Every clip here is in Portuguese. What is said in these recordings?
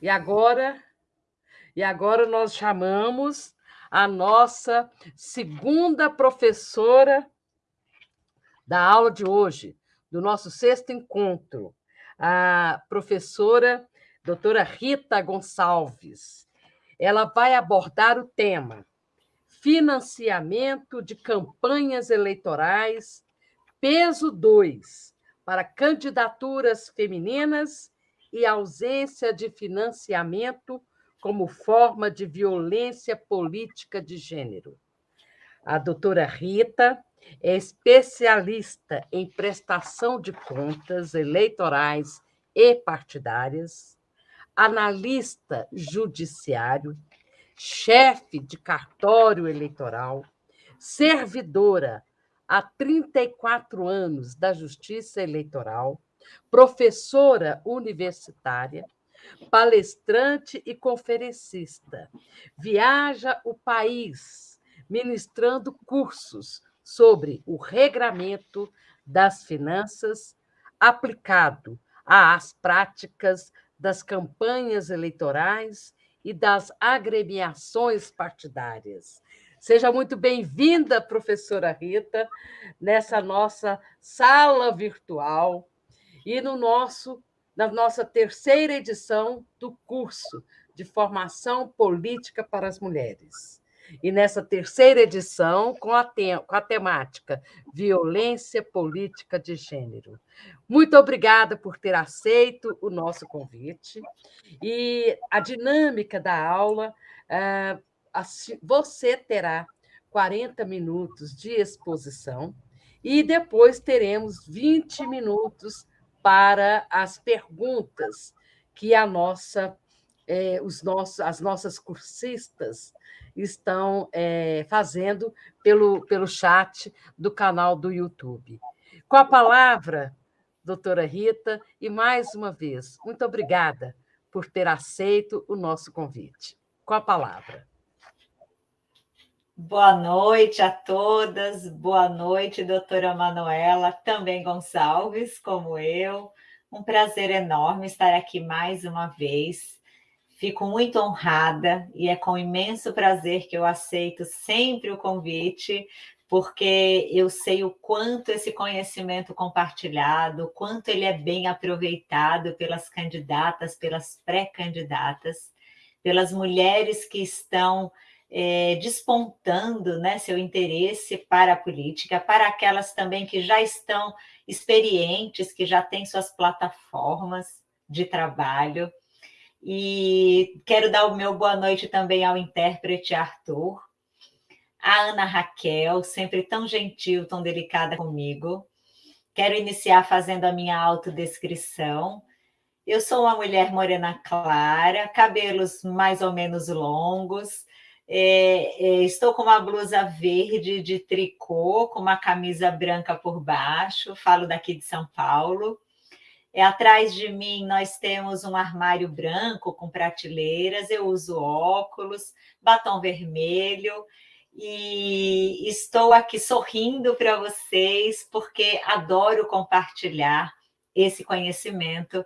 E agora, e agora nós chamamos a nossa segunda professora da aula de hoje, do nosso sexto encontro, a professora doutora Rita Gonçalves. Ela vai abordar o tema Financiamento de campanhas eleitorais, peso 2, para candidaturas femininas e ausência de financiamento como forma de violência política de gênero. A doutora Rita é especialista em prestação de contas eleitorais e partidárias, analista judiciário, chefe de cartório eleitoral, servidora há 34 anos da Justiça Eleitoral, professora universitária, palestrante e conferencista. Viaja o país ministrando cursos sobre o regramento das finanças aplicado às práticas das campanhas eleitorais e das agremiações partidárias. Seja muito bem-vinda, professora Rita, nessa nossa sala virtual e no nosso na nossa terceira edição do curso de formação política para as mulheres. E nessa terceira edição, com a, te com a temática Violência Política de Gênero. Muito obrigada por ter aceito o nosso convite. E a dinâmica da aula, ah, você terá 40 minutos de exposição e depois teremos 20 minutos para as perguntas que a nossa, eh, os nossos, as nossas cursistas estão eh, fazendo pelo, pelo chat do canal do YouTube. Com a palavra, doutora Rita, e mais uma vez, muito obrigada por ter aceito o nosso convite. Com a palavra. Boa noite a todas, boa noite, doutora Manuela, também Gonçalves, como eu. Um prazer enorme estar aqui mais uma vez. Fico muito honrada e é com imenso prazer que eu aceito sempre o convite, porque eu sei o quanto esse conhecimento compartilhado, o quanto ele é bem aproveitado pelas candidatas, pelas pré-candidatas, pelas mulheres que estão é, despontando né, seu interesse para a política, para aquelas também que já estão experientes, que já têm suas plataformas de trabalho. E quero dar o meu boa noite também ao intérprete Arthur, a Ana Raquel, sempre tão gentil, tão delicada comigo. Quero iniciar fazendo a minha autodescrição. Eu sou uma mulher morena clara, cabelos mais ou menos longos, é, é, estou com uma blusa verde de tricô, com uma camisa branca por baixo, falo daqui de São Paulo. É, atrás de mim nós temos um armário branco com prateleiras, eu uso óculos, batom vermelho, e estou aqui sorrindo para vocês, porque adoro compartilhar esse conhecimento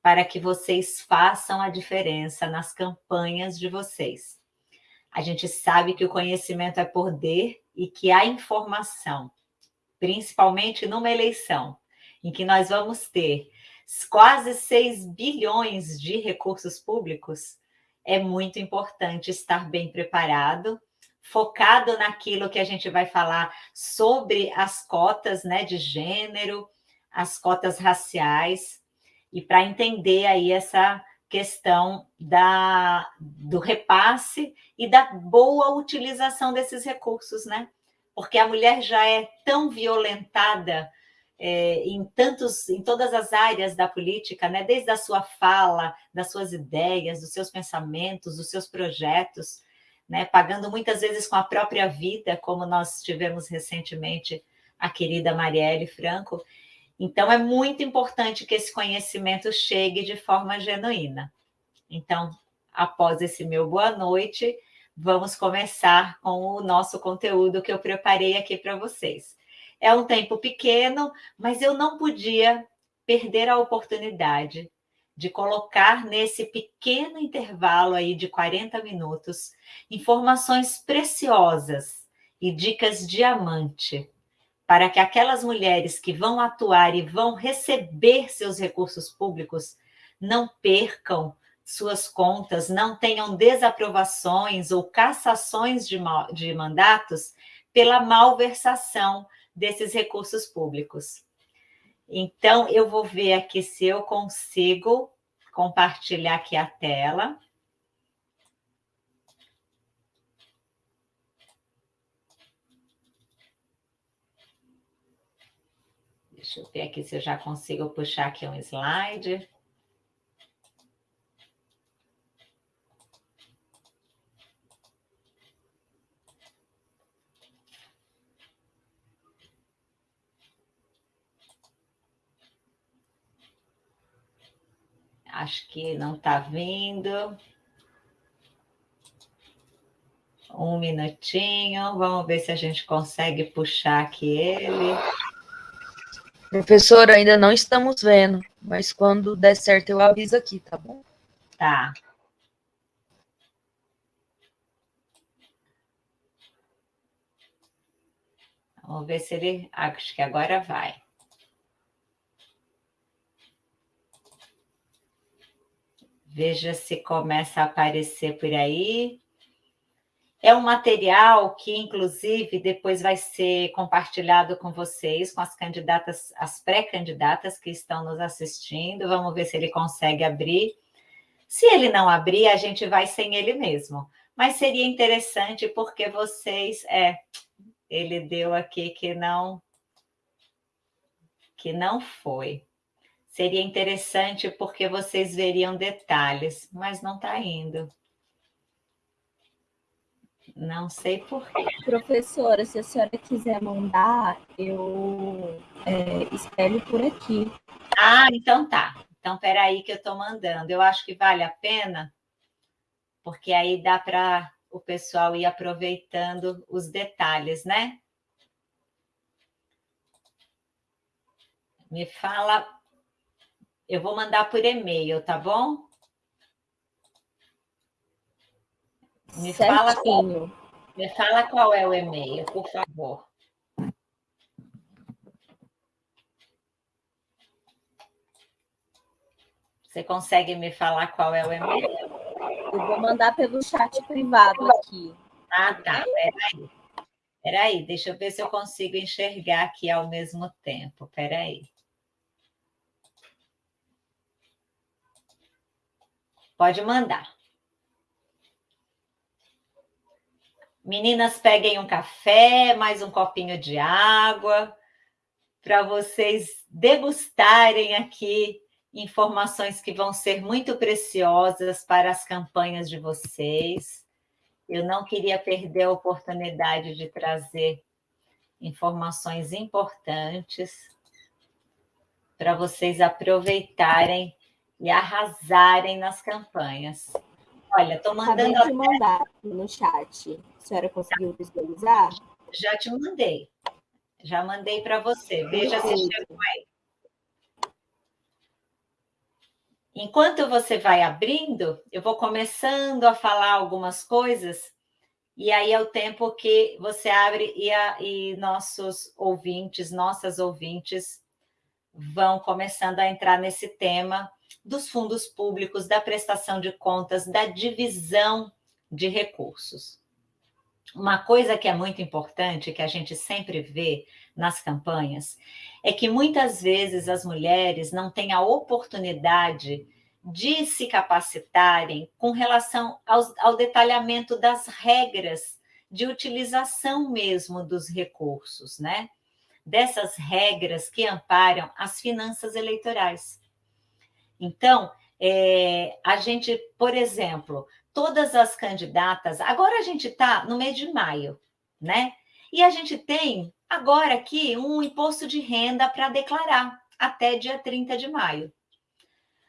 para que vocês façam a diferença nas campanhas de vocês. A gente sabe que o conhecimento é poder e que a informação, principalmente numa eleição, em que nós vamos ter quase 6 bilhões de recursos públicos, é muito importante estar bem preparado, focado naquilo que a gente vai falar sobre as cotas né, de gênero, as cotas raciais, e para entender aí essa questão da, do repasse e da boa utilização desses recursos, né? Porque a mulher já é tão violentada é, em, tantos, em todas as áreas da política, né? desde a sua fala, das suas ideias, dos seus pensamentos, dos seus projetos, né? pagando muitas vezes com a própria vida, como nós tivemos recentemente a querida Marielle Franco, então, é muito importante que esse conhecimento chegue de forma genuína. Então, após esse meu boa noite, vamos começar com o nosso conteúdo que eu preparei aqui para vocês. É um tempo pequeno, mas eu não podia perder a oportunidade de colocar nesse pequeno intervalo aí de 40 minutos informações preciosas e dicas diamante para que aquelas mulheres que vão atuar e vão receber seus recursos públicos não percam suas contas, não tenham desaprovações ou cassações de, de mandatos pela malversação desses recursos públicos. Então, eu vou ver aqui se eu consigo compartilhar aqui a tela. Deixa eu ver aqui se eu já consigo puxar aqui um slide. Acho que não está vindo. Um minutinho, vamos ver se a gente consegue puxar aqui ele. Professora, ainda não estamos vendo, mas quando der certo eu aviso aqui, tá bom? Tá. Vamos ver se ele... Acho que agora vai. Veja se começa a aparecer por aí. É um material que, inclusive, depois vai ser compartilhado com vocês, com as candidatas, as pré-candidatas que estão nos assistindo. Vamos ver se ele consegue abrir. Se ele não abrir, a gente vai sem ele mesmo. Mas seria interessante porque vocês... É, ele deu aqui que não... Que não foi. Seria interessante porque vocês veriam detalhes, mas não está indo. Não sei por quê. Professora, se a senhora quiser mandar, eu é, espelho por aqui. Ah, então tá. Então, aí que eu estou mandando. Eu acho que vale a pena, porque aí dá para o pessoal ir aproveitando os detalhes, né? Me fala eu vou mandar por e-mail, tá bom? Me fala, qual, me fala qual é o e-mail, por favor. Você consegue me falar qual é o e-mail? Eu vou mandar pelo chat privado aqui. Ah, tá. Peraí. Peraí, deixa eu ver se eu consigo enxergar aqui ao mesmo tempo. Peraí. Pode mandar. Meninas, peguem um café, mais um copinho de água, para vocês degustarem aqui informações que vão ser muito preciosas para as campanhas de vocês. Eu não queria perder a oportunidade de trazer informações importantes para vocês aproveitarem e arrasarem nas campanhas. Olha, estou mandando... De mandar no chat. A senhora conseguiu visualizar? Já te mandei. Já mandei para você. Veja se chegou aí. Enquanto você vai abrindo, eu vou começando a falar algumas coisas, e aí é o tempo que você abre e, a, e nossos ouvintes, nossas ouvintes, vão começando a entrar nesse tema dos fundos públicos, da prestação de contas, da divisão de recursos. Uma coisa que é muito importante, que a gente sempre vê nas campanhas, é que muitas vezes as mulheres não têm a oportunidade de se capacitarem com relação ao, ao detalhamento das regras de utilização mesmo dos recursos, né? Dessas regras que amparam as finanças eleitorais. Então, é, a gente, por exemplo, todas as candidatas, agora a gente está no mês de maio, né? E a gente tem agora aqui um imposto de renda para declarar até dia 30 de maio.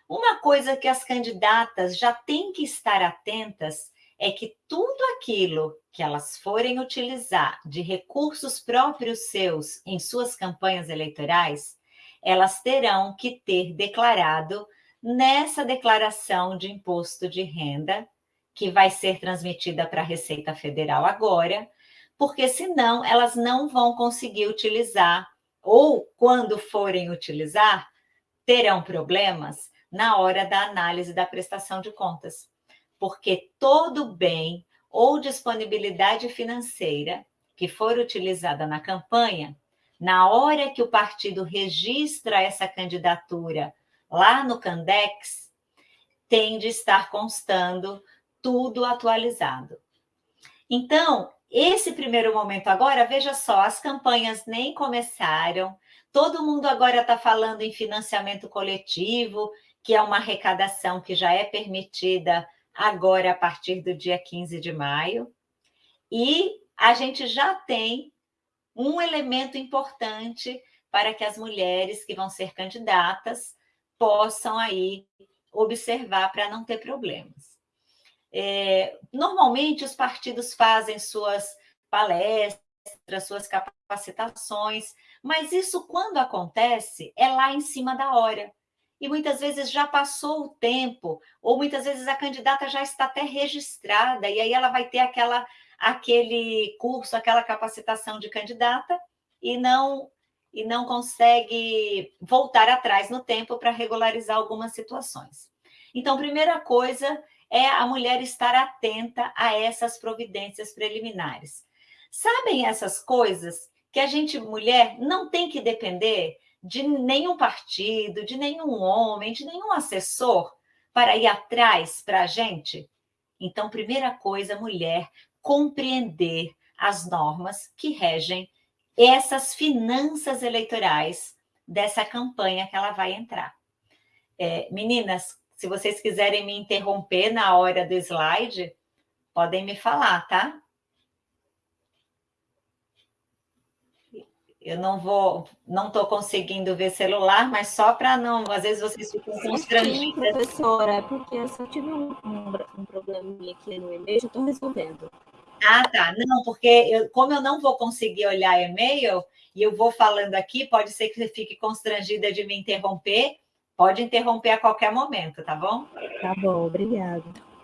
Uma coisa que as candidatas já têm que estar atentas é que tudo aquilo que elas forem utilizar de recursos próprios seus em suas campanhas eleitorais, elas terão que ter declarado nessa declaração de imposto de renda, que vai ser transmitida para a Receita Federal agora, porque senão elas não vão conseguir utilizar, ou quando forem utilizar, terão problemas na hora da análise da prestação de contas. Porque todo bem ou disponibilidade financeira que for utilizada na campanha, na hora que o partido registra essa candidatura lá no Candex, tem de estar constando tudo atualizado. Então, esse primeiro momento agora, veja só, as campanhas nem começaram, todo mundo agora está falando em financiamento coletivo, que é uma arrecadação que já é permitida agora a partir do dia 15 de maio, e a gente já tem um elemento importante para que as mulheres que vão ser candidatas possam aí observar para não ter problemas. É, normalmente, os partidos fazem suas palestras, suas capacitações, mas isso, quando acontece, é lá em cima da hora. E muitas vezes já passou o tempo, ou muitas vezes a candidata já está até registrada, e aí ela vai ter aquela, aquele curso, aquela capacitação de candidata, e não e não consegue voltar atrás no tempo para regularizar algumas situações. Então, primeira coisa é a mulher estar atenta a essas providências preliminares. Sabem essas coisas que a gente, mulher, não tem que depender de nenhum partido, de nenhum homem, de nenhum assessor para ir atrás para a gente? Então, primeira coisa, mulher, compreender as normas que regem essas finanças eleitorais dessa campanha que ela vai entrar. É, meninas, se vocês quiserem me interromper na hora do slide, podem me falar, tá? Eu não vou, não estou conseguindo ver celular, mas só para não, às vezes vocês ficam constrangidas. Sim, professora, é porque eu só tive um, um, um probleminha aqui no e-mail, já estou resolvendo. Ah, tá. Não, porque eu, como eu não vou conseguir olhar e-mail, e eu vou falando aqui, pode ser que você fique constrangida de me interromper, Pode interromper a qualquer momento, tá bom? Tá bom, obrigada.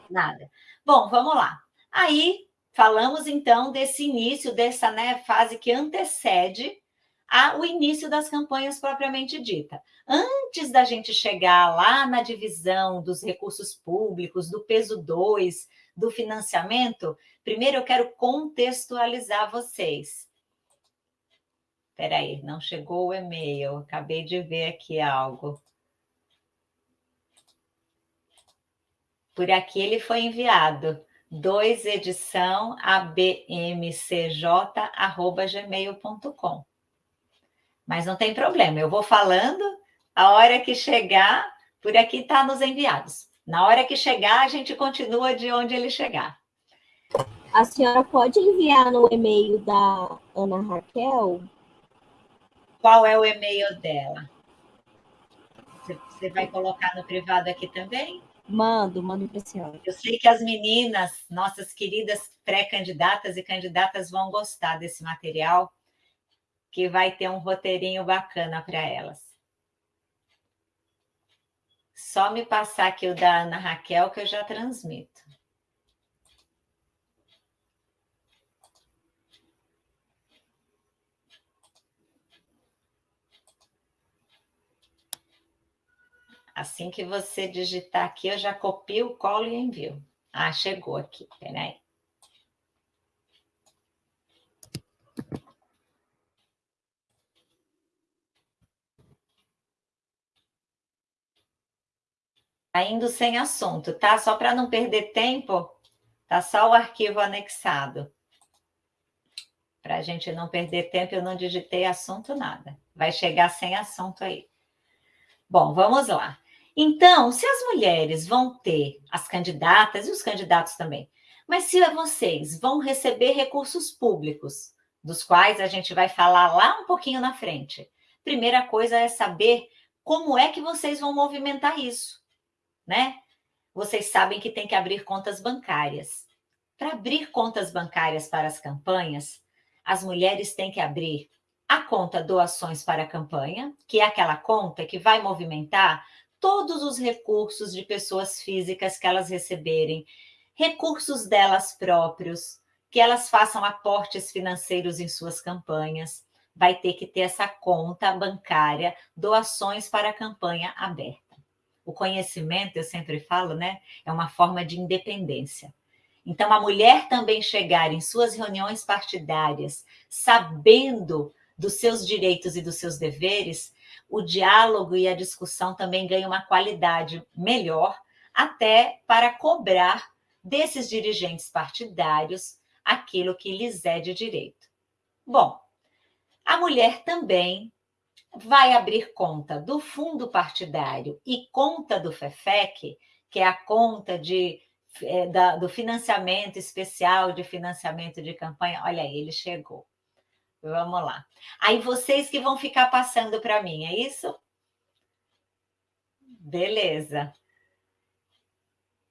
Nada. Bom, vamos lá. Aí, falamos então desse início, dessa né, fase que antecede a, o início das campanhas propriamente dita. Antes da gente chegar lá na divisão dos recursos públicos, do peso 2, do financiamento, primeiro eu quero contextualizar vocês. Espera aí, não chegou o e-mail, acabei de ver aqui algo. Por aqui ele foi enviado. 2 edição abmcj@gmail.com. Mas não tem problema, eu vou falando, a hora que chegar, por aqui está nos enviados. Na hora que chegar, a gente continua de onde ele chegar. A senhora pode enviar no e-mail da Ana Raquel? Qual é o e-mail dela? Você vai colocar no privado aqui também? Mando, mando para a senhora. Eu sei que as meninas, nossas queridas pré-candidatas e candidatas vão gostar desse material, que vai ter um roteirinho bacana para elas. Só me passar aqui o da Ana Raquel que eu já transmito. Assim que você digitar aqui, eu já copio, colo e envio. Ah, chegou aqui, peraí. Tá indo sem assunto, tá? Só para não perder tempo, tá só o arquivo anexado. Para a gente não perder tempo, eu não digitei assunto nada. Vai chegar sem assunto aí. Bom, vamos lá. Então, se as mulheres vão ter, as candidatas e os candidatos também, mas se vocês vão receber recursos públicos, dos quais a gente vai falar lá um pouquinho na frente, primeira coisa é saber como é que vocês vão movimentar isso, né? Vocês sabem que tem que abrir contas bancárias. Para abrir contas bancárias para as campanhas, as mulheres têm que abrir a conta doações para a campanha, que é aquela conta que vai movimentar todos os recursos de pessoas físicas que elas receberem, recursos delas próprios, que elas façam aportes financeiros em suas campanhas, vai ter que ter essa conta bancária, doações para a campanha aberta. O conhecimento, eu sempre falo, né, é uma forma de independência. Então, a mulher também chegar em suas reuniões partidárias sabendo dos seus direitos e dos seus deveres, o diálogo e a discussão também ganham uma qualidade melhor, até para cobrar desses dirigentes partidários aquilo que lhes é de direito. Bom, a mulher também vai abrir conta do fundo partidário e conta do FEFEC, que é a conta de, é, da, do financiamento especial de financiamento de campanha. Olha aí, ele chegou. Vamos lá. Aí vocês que vão ficar passando para mim, é isso? Beleza.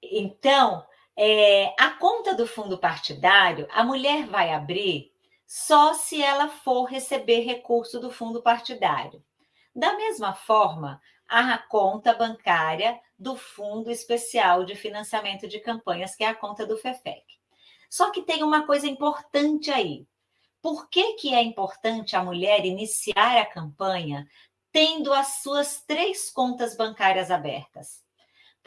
Então, é, a conta do fundo partidário, a mulher vai abrir só se ela for receber recurso do fundo partidário. Da mesma forma, a conta bancária do Fundo Especial de Financiamento de Campanhas, que é a conta do FEFEC. Só que tem uma coisa importante aí. Por que, que é importante a mulher iniciar a campanha tendo as suas três contas bancárias abertas?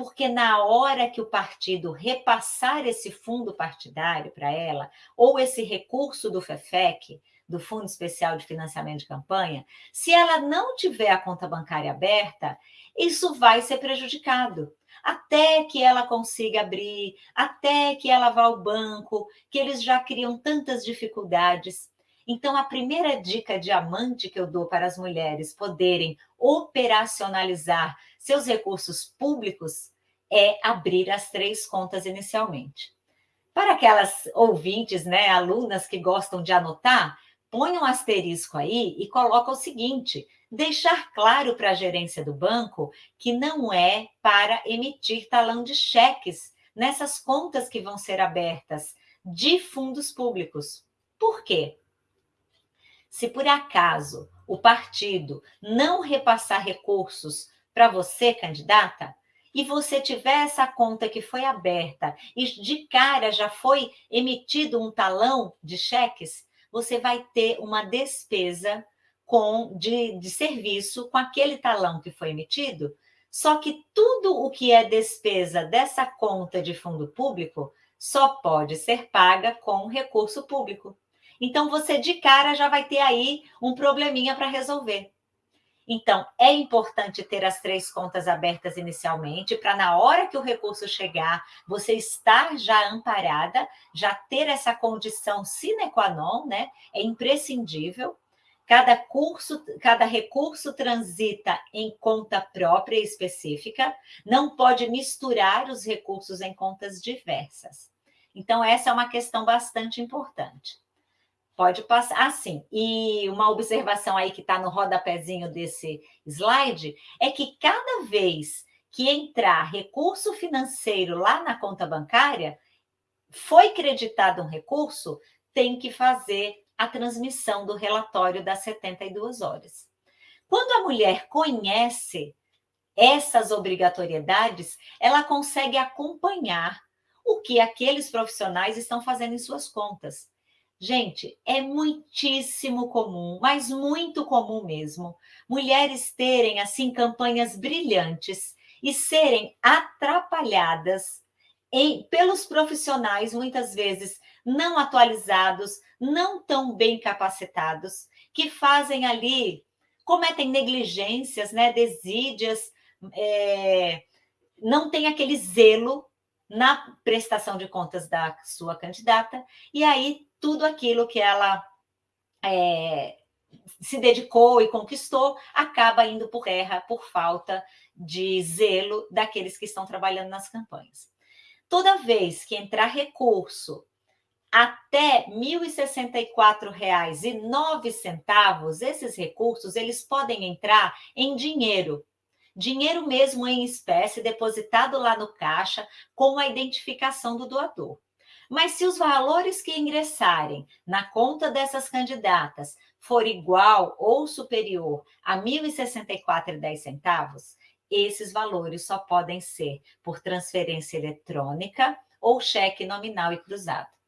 porque na hora que o partido repassar esse fundo partidário para ela, ou esse recurso do FEFEC, do Fundo Especial de Financiamento de Campanha, se ela não tiver a conta bancária aberta, isso vai ser prejudicado. Até que ela consiga abrir, até que ela vá ao banco, que eles já criam tantas dificuldades. Então, a primeira dica diamante que eu dou para as mulheres poderem operacionalizar seus recursos públicos é abrir as três contas inicialmente. Para aquelas ouvintes, né, alunas que gostam de anotar, põe um asterisco aí e coloca o seguinte: deixar claro para a gerência do banco que não é para emitir talão de cheques nessas contas que vão ser abertas de fundos públicos. Por quê? Se por acaso o partido não repassar recursos para você, candidata, e você tiver essa conta que foi aberta e de cara já foi emitido um talão de cheques, você vai ter uma despesa com de, de serviço com aquele talão que foi emitido. Só que tudo o que é despesa dessa conta de fundo público só pode ser paga com recurso público. Então, você de cara já vai ter aí um probleminha para resolver. Então, é importante ter as três contas abertas inicialmente, para na hora que o recurso chegar, você estar já amparada, já ter essa condição sine qua non, né? É imprescindível. Cada curso, cada recurso transita em conta própria específica, não pode misturar os recursos em contas diversas. Então, essa é uma questão bastante importante. Pode passar assim. E uma observação aí que está no rodapézinho desse slide é que cada vez que entrar recurso financeiro lá na conta bancária, foi creditado um recurso, tem que fazer a transmissão do relatório das 72 horas. Quando a mulher conhece essas obrigatoriedades, ela consegue acompanhar o que aqueles profissionais estão fazendo em suas contas. Gente, é muitíssimo comum, mas muito comum mesmo, mulheres terem assim campanhas brilhantes e serem atrapalhadas em, pelos profissionais, muitas vezes não atualizados, não tão bem capacitados, que fazem ali, cometem negligências, né, desídias, é, não tem aquele zelo na prestação de contas da sua candidata, e aí tudo aquilo que ela é, se dedicou e conquistou acaba indo por terra por falta de zelo daqueles que estão trabalhando nas campanhas. Toda vez que entrar recurso até R$ 1.064,09, esses recursos eles podem entrar em dinheiro, dinheiro mesmo em espécie depositado lá no caixa com a identificação do doador. Mas se os valores que ingressarem na conta dessas candidatas for igual ou superior a R$ 1.064,10, esses valores só podem ser por transferência eletrônica ou cheque nominal e cruzado.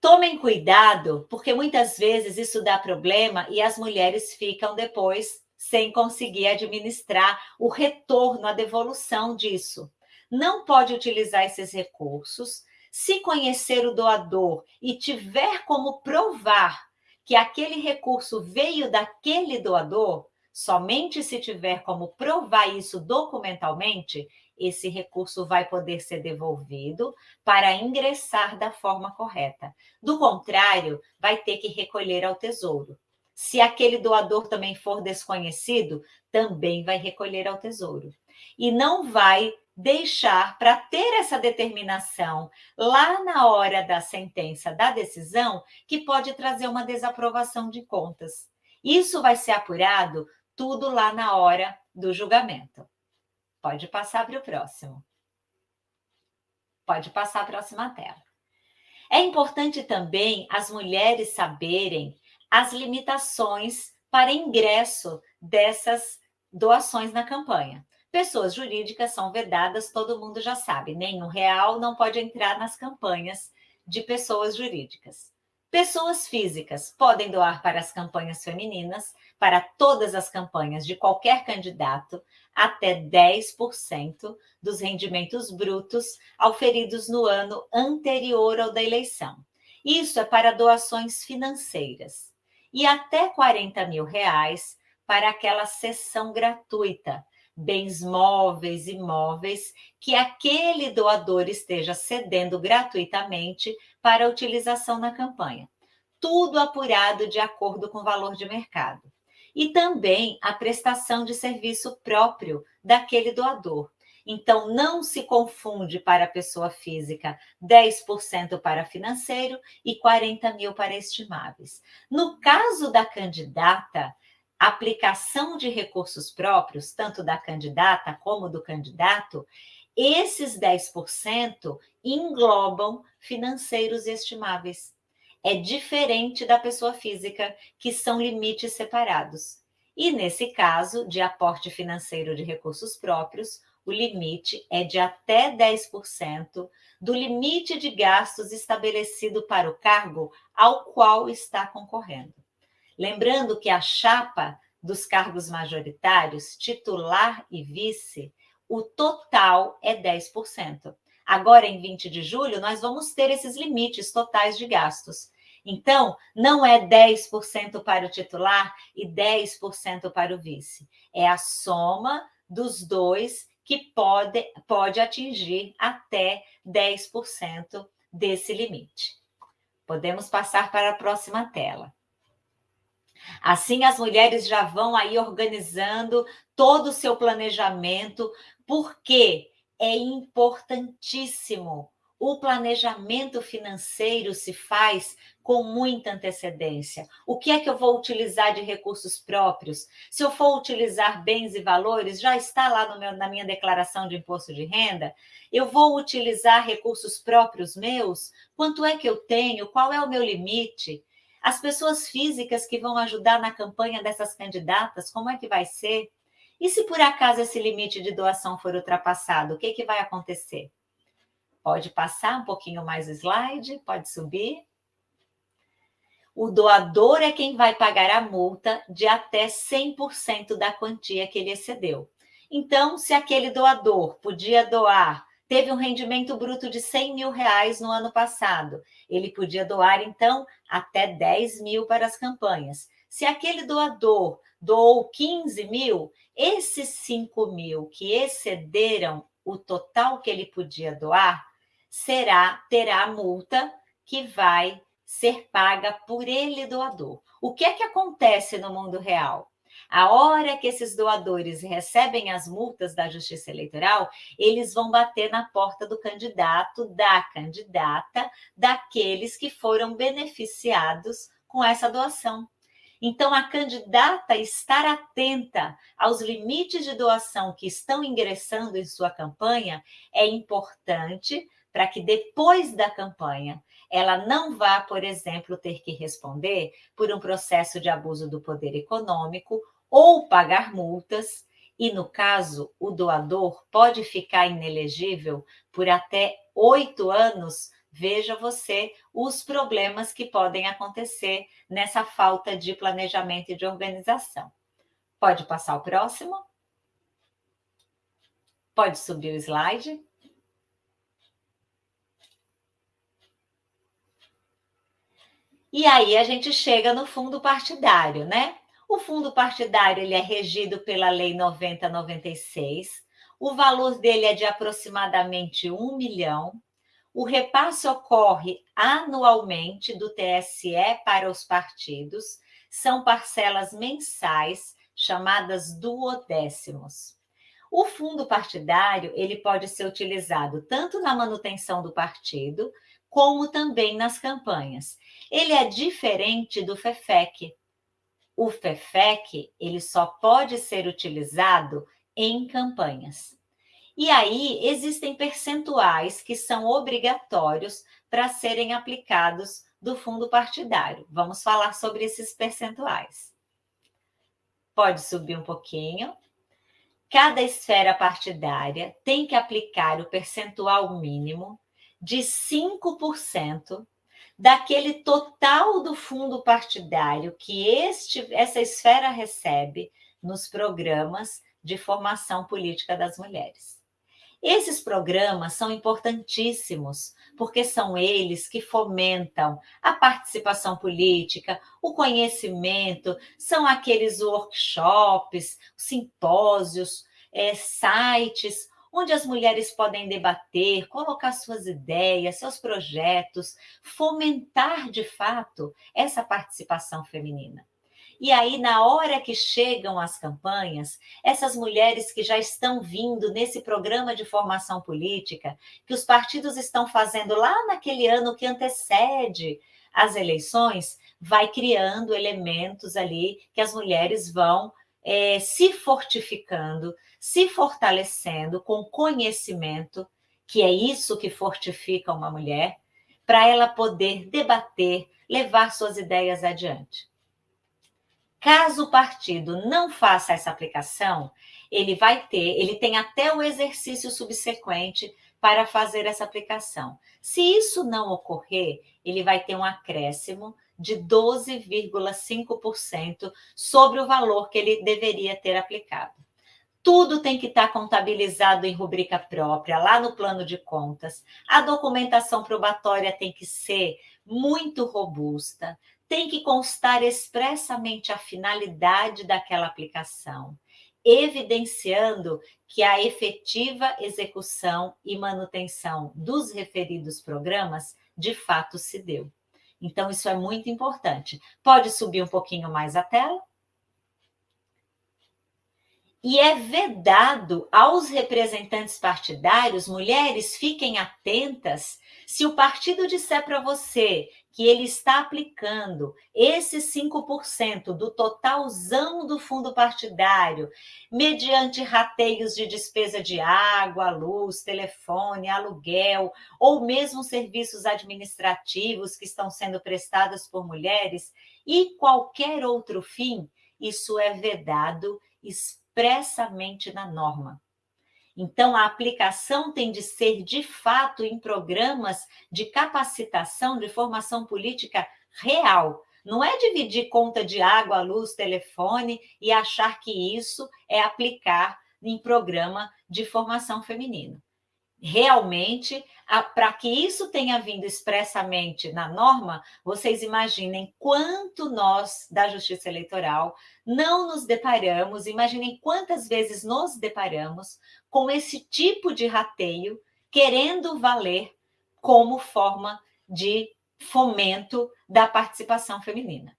Tomem cuidado, porque muitas vezes isso dá problema e as mulheres ficam depois sem conseguir administrar o retorno, a devolução disso. Não pode utilizar esses recursos. Se conhecer o doador e tiver como provar que aquele recurso veio daquele doador, somente se tiver como provar isso documentalmente, esse recurso vai poder ser devolvido para ingressar da forma correta. Do contrário, vai ter que recolher ao tesouro. Se aquele doador também for desconhecido, também vai recolher ao tesouro. E não vai deixar para ter essa determinação lá na hora da sentença, da decisão, que pode trazer uma desaprovação de contas. Isso vai ser apurado tudo lá na hora do julgamento. Pode passar para o próximo. Pode passar a próxima tela. É importante também as mulheres saberem as limitações para ingresso dessas doações na campanha. Pessoas jurídicas são vedadas, todo mundo já sabe, nenhum real não pode entrar nas campanhas de pessoas jurídicas. Pessoas físicas podem doar para as campanhas femininas, para todas as campanhas de qualquer candidato, até 10% dos rendimentos brutos auferidos no ano anterior ao da eleição. Isso é para doações financeiras e até 40 mil reais para aquela sessão gratuita, bens móveis e imóveis, que aquele doador esteja cedendo gratuitamente para utilização na campanha. Tudo apurado de acordo com o valor de mercado. E também a prestação de serviço próprio daquele doador, então, não se confunde para a pessoa física 10% para financeiro e 40 mil para estimáveis. No caso da candidata, aplicação de recursos próprios, tanto da candidata como do candidato, esses 10% englobam financeiros estimáveis. É diferente da pessoa física, que são limites separados. E nesse caso, de aporte financeiro de recursos próprios, o limite é de até 10% do limite de gastos estabelecido para o cargo ao qual está concorrendo. Lembrando que a chapa dos cargos majoritários, titular e vice, o total é 10%. Agora, em 20 de julho, nós vamos ter esses limites totais de gastos. Então, não é 10% para o titular e 10% para o vice. É a soma dos dois que pode, pode atingir até 10% desse limite. Podemos passar para a próxima tela. Assim, as mulheres já vão aí organizando todo o seu planejamento, porque é importantíssimo o planejamento financeiro se faz com muita antecedência. O que é que eu vou utilizar de recursos próprios? Se eu for utilizar bens e valores, já está lá meu, na minha declaração de imposto de renda? Eu vou utilizar recursos próprios meus? Quanto é que eu tenho? Qual é o meu limite? As pessoas físicas que vão ajudar na campanha dessas candidatas, como é que vai ser? E se por acaso esse limite de doação for ultrapassado, o que, que vai acontecer? Pode passar um pouquinho mais o slide, pode subir. O doador é quem vai pagar a multa de até 100% da quantia que ele excedeu. Então, se aquele doador podia doar, teve um rendimento bruto de 100 mil reais no ano passado, ele podia doar, então, até 10 mil para as campanhas. Se aquele doador doou 15 mil, esses 5 mil que excederam o total que ele podia doar, será terá multa que vai ser paga por ele doador. O que é que acontece no mundo real? A hora que esses doadores recebem as multas da Justiça Eleitoral, eles vão bater na porta do candidato, da candidata, daqueles que foram beneficiados com essa doação. Então, a candidata estar atenta aos limites de doação que estão ingressando em sua campanha. É importante para que depois da campanha ela não vá, por exemplo, ter que responder por um processo de abuso do poder econômico ou pagar multas. E, no caso, o doador pode ficar inelegível por até oito anos, veja você os problemas que podem acontecer nessa falta de planejamento e de organização. Pode passar o próximo? Pode subir o slide? E aí a gente chega no fundo partidário, né? O fundo partidário ele é regido pela Lei 9096. O valor dele é de aproximadamente um milhão. O repasse ocorre anualmente do TSE para os partidos. São parcelas mensais chamadas duodécimos. O fundo partidário ele pode ser utilizado tanto na manutenção do partido, como também nas campanhas. Ele é diferente do FEFEC. O FEFEC ele só pode ser utilizado em campanhas. E aí existem percentuais que são obrigatórios para serem aplicados do fundo partidário. Vamos falar sobre esses percentuais. Pode subir um pouquinho. Cada esfera partidária tem que aplicar o percentual mínimo de 5% daquele total do fundo partidário que este, essa esfera recebe nos programas de formação política das mulheres. Esses programas são importantíssimos, porque são eles que fomentam a participação política, o conhecimento, são aqueles workshops, simpósios, é, sites onde as mulheres podem debater, colocar suas ideias, seus projetos, fomentar de fato essa participação feminina. E aí, na hora que chegam as campanhas, essas mulheres que já estão vindo nesse programa de formação política, que os partidos estão fazendo lá naquele ano que antecede as eleições, vai criando elementos ali que as mulheres vão é, se fortificando, se fortalecendo com conhecimento, que é isso que fortifica uma mulher, para ela poder debater, levar suas ideias adiante. Caso o partido não faça essa aplicação, ele vai ter, ele tem até o exercício subsequente para fazer essa aplicação. Se isso não ocorrer, ele vai ter um acréscimo de 12,5% sobre o valor que ele deveria ter aplicado. Tudo tem que estar contabilizado em rubrica própria, lá no plano de contas. A documentação probatória tem que ser muito robusta, tem que constar expressamente a finalidade daquela aplicação, evidenciando que a efetiva execução e manutenção dos referidos programas de fato se deu. Então, isso é muito importante. Pode subir um pouquinho mais a tela? E é vedado aos representantes partidários, mulheres, fiquem atentas, se o partido disser para você que ele está aplicando esses 5% do totalzão do fundo partidário, mediante rateios de despesa de água, luz, telefone, aluguel, ou mesmo serviços administrativos que estão sendo prestados por mulheres, e qualquer outro fim, isso é vedado expressamente na norma. Então, a aplicação tem de ser, de fato, em programas de capacitação, de formação política real. Não é dividir conta de água, luz, telefone e achar que isso é aplicar em programa de formação feminina realmente, para que isso tenha vindo expressamente na norma, vocês imaginem quanto nós, da Justiça Eleitoral, não nos deparamos, imaginem quantas vezes nos deparamos com esse tipo de rateio, querendo valer como forma de fomento da participação feminina.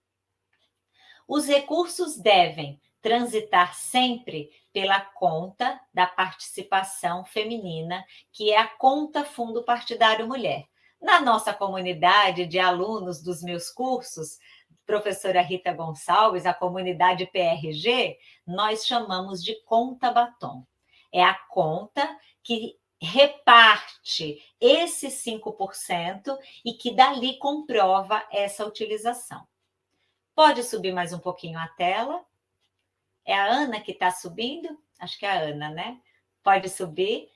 Os recursos devem transitar sempre pela conta da participação feminina, que é a conta Fundo Partidário Mulher. Na nossa comunidade de alunos dos meus cursos, professora Rita Gonçalves, a comunidade PRG, nós chamamos de conta batom. É a conta que reparte esses 5% e que dali comprova essa utilização. Pode subir mais um pouquinho a tela? É a Ana que está subindo? Acho que é a Ana, né? Pode subir.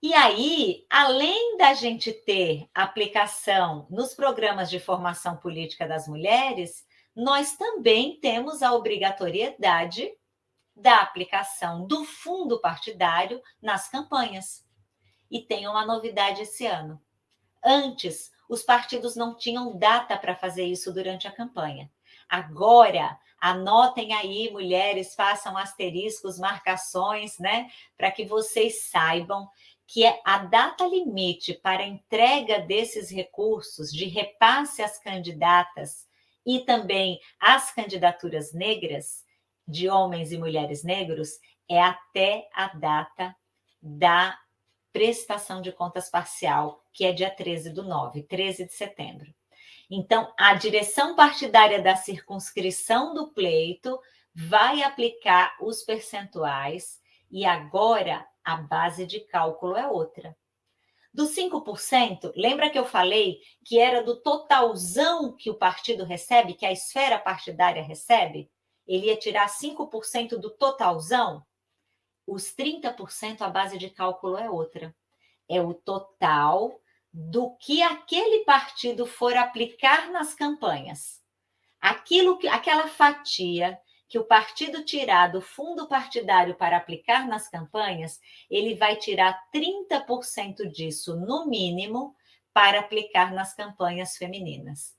E aí, além da gente ter aplicação nos programas de formação política das mulheres, nós também temos a obrigatoriedade da aplicação do fundo partidário nas campanhas. E tem uma novidade esse ano. Antes, os partidos não tinham data para fazer isso durante a campanha. Agora, anotem aí, mulheres, façam asteriscos, marcações, né? Para que vocês saibam que é a data limite para entrega desses recursos de repasse às candidatas e também às candidaturas negras, de homens e mulheres negros, é até a data da prestação de contas parcial, que é dia 13 do 9, 13 de setembro. Então, a direção partidária da circunscrição do pleito vai aplicar os percentuais e agora a base de cálculo é outra. Dos 5%, lembra que eu falei que era do totalzão que o partido recebe, que a esfera partidária recebe? Ele ia tirar 5% do totalzão? Os 30%, a base de cálculo é outra. É o total do que aquele partido for aplicar nas campanhas. Aquilo que, aquela fatia que o partido tirar do fundo partidário para aplicar nas campanhas, ele vai tirar 30% disso, no mínimo, para aplicar nas campanhas femininas.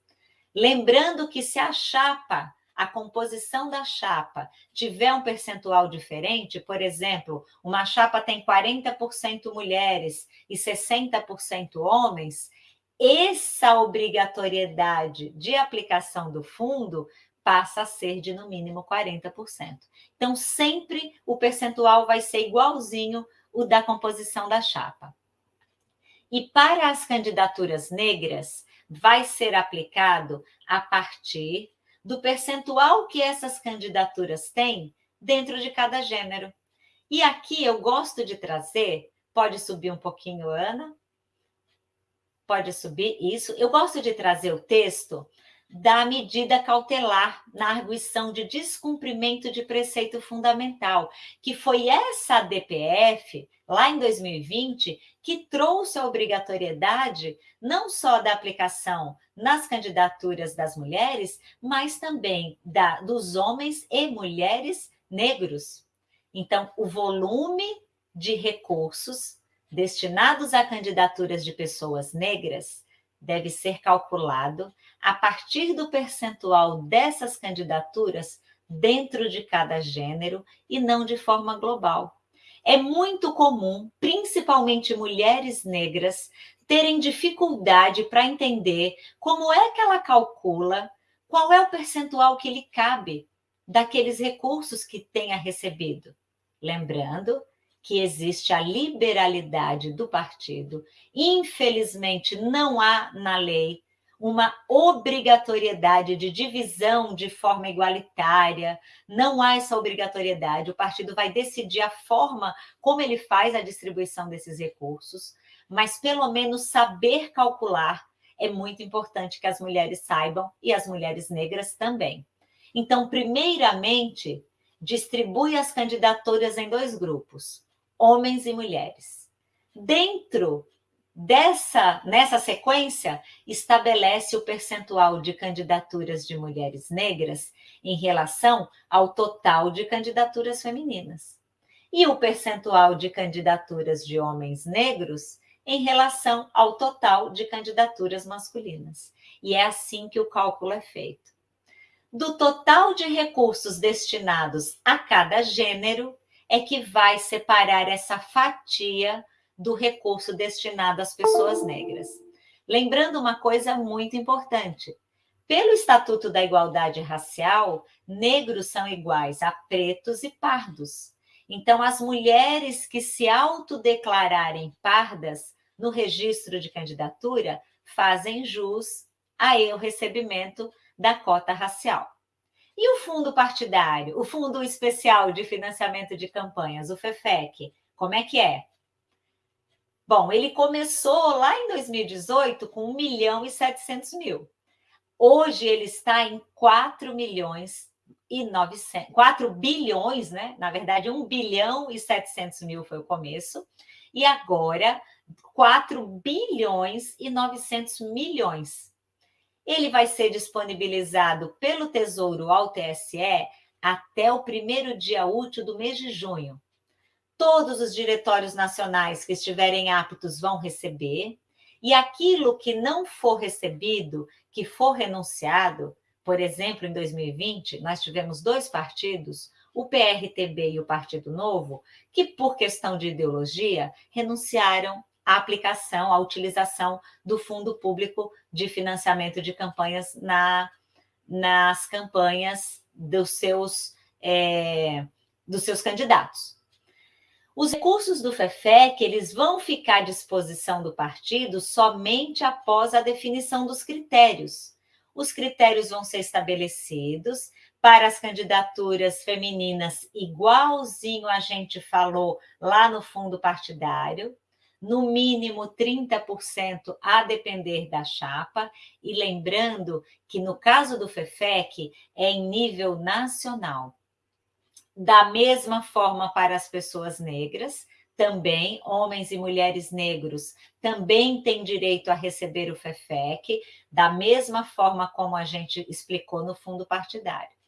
Lembrando que se a chapa a composição da chapa tiver um percentual diferente, por exemplo, uma chapa tem 40% mulheres e 60% homens, essa obrigatoriedade de aplicação do fundo passa a ser de no mínimo 40%. Então, sempre o percentual vai ser igualzinho o da composição da chapa. E para as candidaturas negras, vai ser aplicado a partir do percentual que essas candidaturas têm dentro de cada gênero. E aqui eu gosto de trazer, pode subir um pouquinho, Ana? Pode subir isso. Eu gosto de trazer o texto da medida cautelar na arguição de descumprimento de preceito fundamental, que foi essa DPF, lá em 2020, que trouxe a obrigatoriedade não só da aplicação nas candidaturas das mulheres, mas também da, dos homens e mulheres negros. Então, o volume de recursos destinados a candidaturas de pessoas negras deve ser calculado a partir do percentual dessas candidaturas dentro de cada gênero e não de forma global. É muito comum, principalmente mulheres negras, terem dificuldade para entender como é que ela calcula qual é o percentual que lhe cabe daqueles recursos que tenha recebido. Lembrando que existe a liberalidade do partido. Infelizmente, não há na lei uma obrigatoriedade de divisão de forma igualitária, não há essa obrigatoriedade. O partido vai decidir a forma como ele faz a distribuição desses recursos, mas pelo menos saber calcular é muito importante que as mulheres saibam e as mulheres negras também. Então, primeiramente, distribui as candidaturas em dois grupos homens e mulheres. Dentro dessa nessa sequência estabelece o percentual de candidaturas de mulheres negras em relação ao total de candidaturas femininas e o percentual de candidaturas de homens negros em relação ao total de candidaturas masculinas. E é assim que o cálculo é feito. Do total de recursos destinados a cada gênero, é que vai separar essa fatia do recurso destinado às pessoas negras. Lembrando uma coisa muito importante: pelo Estatuto da Igualdade Racial, negros são iguais a pretos e pardos. Então, as mulheres que se autodeclararem pardas no registro de candidatura fazem jus ao recebimento da cota racial. E o fundo partidário, o Fundo Especial de Financiamento de Campanhas, o FEFEC, como é que é? Bom, ele começou lá em 2018 com 1 milhão e 700 mil. Hoje ele está em 4 milhões e 900, 4 bilhões, né? Na verdade, 1 bilhão e 700 mil foi o começo, e agora 4 bilhões e 900 milhões. Ele vai ser disponibilizado pelo Tesouro ao TSE até o primeiro dia útil do mês de junho. Todos os diretórios nacionais que estiverem aptos vão receber, e aquilo que não for recebido, que for renunciado, por exemplo, em 2020, nós tivemos dois partidos, o PRTB e o Partido Novo, que, por questão de ideologia, renunciaram à aplicação, à utilização do Fundo Público de Financiamento de Campanhas na, nas campanhas dos seus, é, dos seus candidatos. Os recursos do FEFEC eles vão ficar à disposição do partido somente após a definição dos critérios. Os critérios vão ser estabelecidos para as candidaturas femininas, igualzinho a gente falou lá no fundo partidário, no mínimo 30% a depender da chapa, e lembrando que no caso do FEFEC é em nível nacional da mesma forma para as pessoas negras, também homens e mulheres negros também têm direito a receber o FEFEC, da mesma forma como a gente explicou no fundo partidário.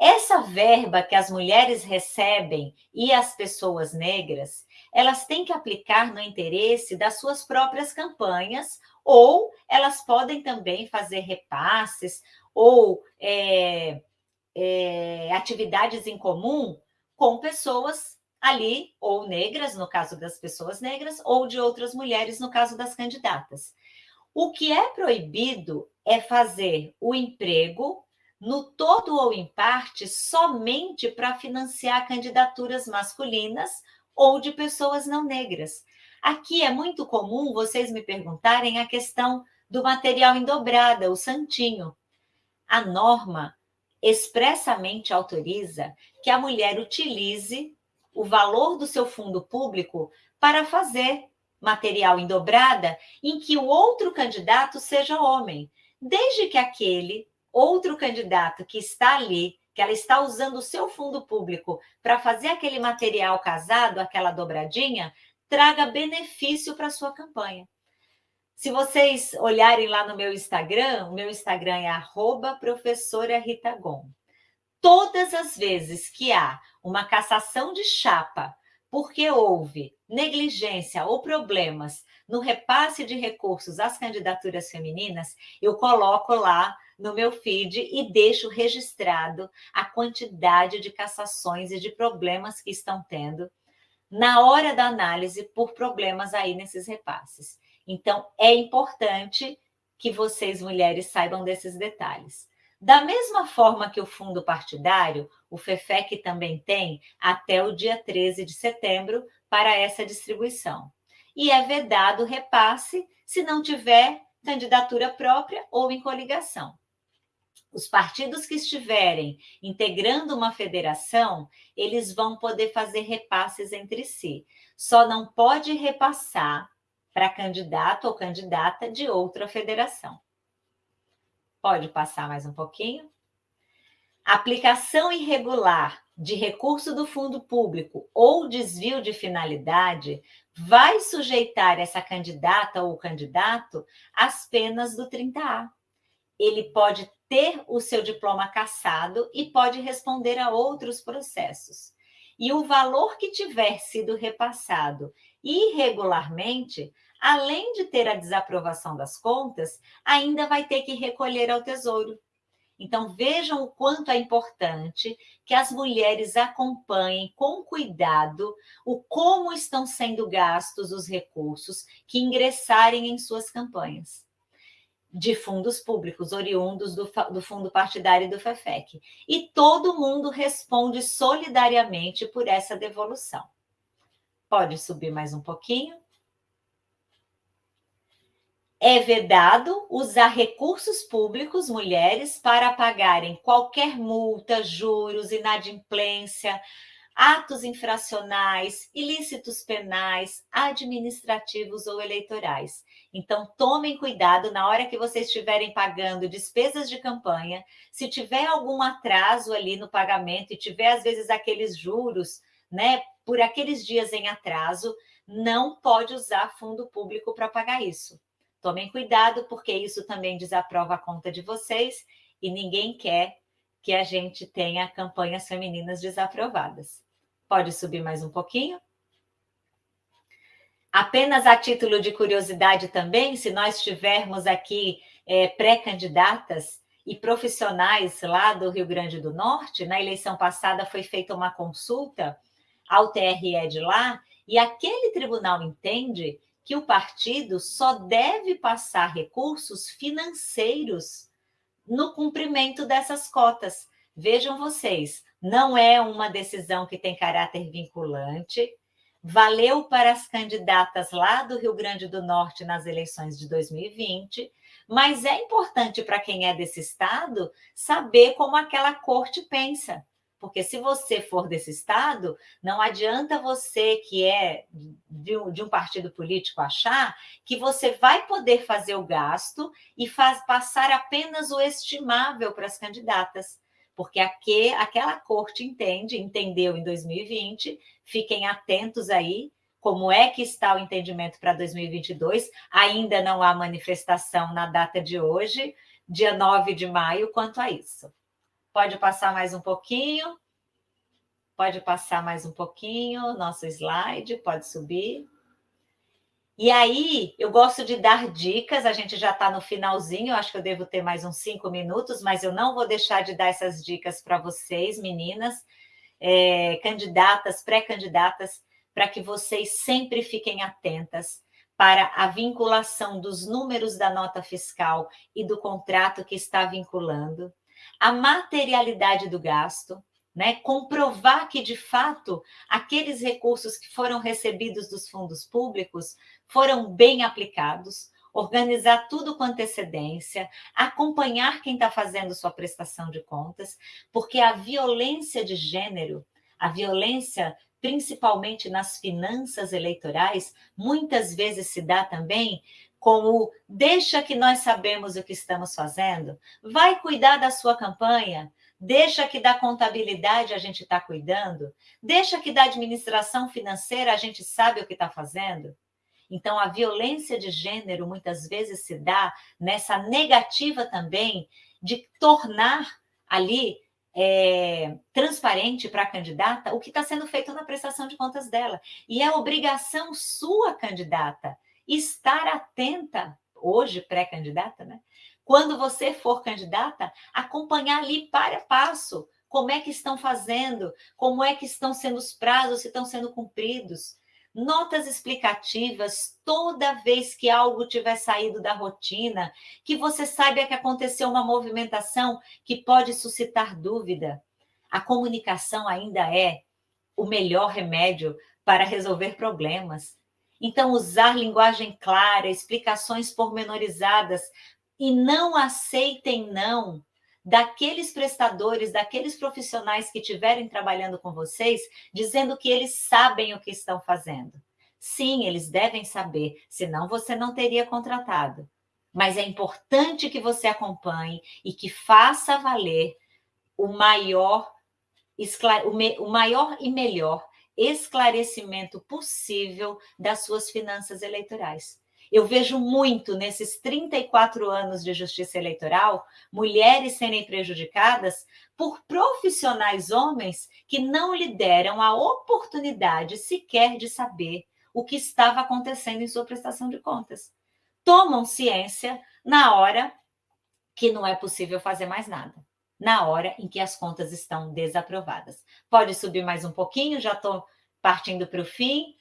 Essa verba que as mulheres recebem e as pessoas negras, elas têm que aplicar no interesse das suas próprias campanhas, ou elas podem também fazer repasses ou é, é, atividades em comum com pessoas ali, ou negras, no caso das pessoas negras, ou de outras mulheres, no caso das candidatas. O que é proibido é fazer o emprego, no todo ou em parte, somente para financiar candidaturas masculinas ou de pessoas não negras. Aqui é muito comum vocês me perguntarem a questão do material em dobrada, o santinho. A norma expressamente autoriza que a mulher utilize o valor do seu fundo público para fazer material em dobrada em que o outro candidato seja homem, desde que aquele outro candidato que está ali, que ela está usando o seu fundo público para fazer aquele material casado, aquela dobradinha, traga benefício para a sua campanha. Se vocês olharem lá no meu Instagram, o meu Instagram é arroba professora Rita Gon. Todas as vezes que há uma cassação de chapa porque houve negligência ou problemas no repasse de recursos às candidaturas femininas, eu coloco lá no meu feed e deixo registrado a quantidade de cassações e de problemas que estão tendo na hora da análise por problemas aí nesses repasses. Então, é importante que vocês, mulheres, saibam desses detalhes. Da mesma forma que o fundo partidário, o FEFEC também tem até o dia 13 de setembro para essa distribuição. E é vedado o repasse se não tiver candidatura própria ou em coligação. Os partidos que estiverem integrando uma federação, eles vão poder fazer repasses entre si. Só não pode repassar para candidato ou candidata de outra federação. Pode passar mais um pouquinho? Aplicação irregular de recurso do fundo público ou desvio de finalidade vai sujeitar essa candidata ou candidato às penas do 30A. Ele pode ter o seu diploma cassado e pode responder a outros processos. E o valor que tiver sido repassado irregularmente além de ter a desaprovação das contas, ainda vai ter que recolher ao Tesouro. Então, vejam o quanto é importante que as mulheres acompanhem com cuidado o como estão sendo gastos os recursos que ingressarem em suas campanhas de fundos públicos, oriundos do, do fundo partidário do FEFEC. E todo mundo responde solidariamente por essa devolução. Pode subir mais um pouquinho? é vedado usar recursos públicos, mulheres, para pagarem qualquer multa, juros, inadimplência, atos infracionais, ilícitos penais, administrativos ou eleitorais. Então, tomem cuidado na hora que vocês estiverem pagando despesas de campanha. Se tiver algum atraso ali no pagamento e tiver, às vezes, aqueles juros, né, por aqueles dias em atraso, não pode usar fundo público para pagar isso. Tomem cuidado, porque isso também desaprova a conta de vocês e ninguém quer que a gente tenha campanhas femininas desaprovadas. Pode subir mais um pouquinho? Apenas a título de curiosidade também, se nós tivermos aqui é, pré-candidatas e profissionais lá do Rio Grande do Norte, na eleição passada foi feita uma consulta ao TRE de lá, e aquele tribunal entende que o partido só deve passar recursos financeiros no cumprimento dessas cotas. Vejam vocês, não é uma decisão que tem caráter vinculante, valeu para as candidatas lá do Rio Grande do Norte nas eleições de 2020, mas é importante para quem é desse estado saber como aquela corte pensa. Porque se você for desse estado, não adianta você que é de um, de um, partido político achar que você vai poder fazer o gasto e faz, passar apenas o estimável para as candidatas. Porque aqui, aquela corte entende, entendeu em 2020, fiquem atentos aí, como é que está o entendimento para 2022. Ainda não há manifestação na data de hoje, dia 9 de maio, quanto a isso. Pode passar mais um pouquinho. Pode passar mais um pouquinho, nosso slide, pode subir. E aí, eu gosto de dar dicas, a gente já está no finalzinho, acho que eu devo ter mais uns cinco minutos, mas eu não vou deixar de dar essas dicas para vocês, meninas, é, candidatas, pré-candidatas, para que vocês sempre fiquem atentas para a vinculação dos números da nota fiscal e do contrato que está vinculando a materialidade do gasto, né? comprovar que, de fato, aqueles recursos que foram recebidos dos fundos públicos foram bem aplicados, organizar tudo com antecedência, acompanhar quem está fazendo sua prestação de contas, porque a violência de gênero, a violência principalmente nas finanças eleitorais, muitas vezes se dá também com o deixa que nós sabemos o que estamos fazendo, vai cuidar da sua campanha, deixa que da contabilidade a gente está cuidando, deixa que da administração financeira a gente sabe o que está fazendo. Então, a violência de gênero muitas vezes se dá nessa negativa também de tornar ali é, transparente para a candidata o que está sendo feito na prestação de contas dela. E é obrigação sua, candidata, estar atenta, hoje pré-candidata, né? Quando você for candidata, acompanhar ali para passo como é que estão fazendo, como é que estão sendo os prazos, se estão sendo cumpridos. Notas explicativas toda vez que algo tiver saído da rotina, que você saiba que aconteceu uma movimentação que pode suscitar dúvida. A comunicação ainda é o melhor remédio para resolver problemas. Então, usar linguagem clara, explicações pormenorizadas e não aceitem não daqueles prestadores, daqueles profissionais que estiverem trabalhando com vocês, dizendo que eles sabem o que estão fazendo. Sim, eles devem saber, senão você não teria contratado. Mas é importante que você acompanhe e que faça valer o maior, o maior e melhor esclarecimento possível das suas finanças eleitorais. Eu vejo muito nesses 34 anos de justiça eleitoral mulheres serem prejudicadas por profissionais homens que não lhe deram a oportunidade sequer de saber o que estava acontecendo em sua prestação de contas. Tomam ciência na hora que não é possível fazer mais nada, na hora em que as contas estão desaprovadas. Pode subir mais um pouquinho, já estou partindo para o fim.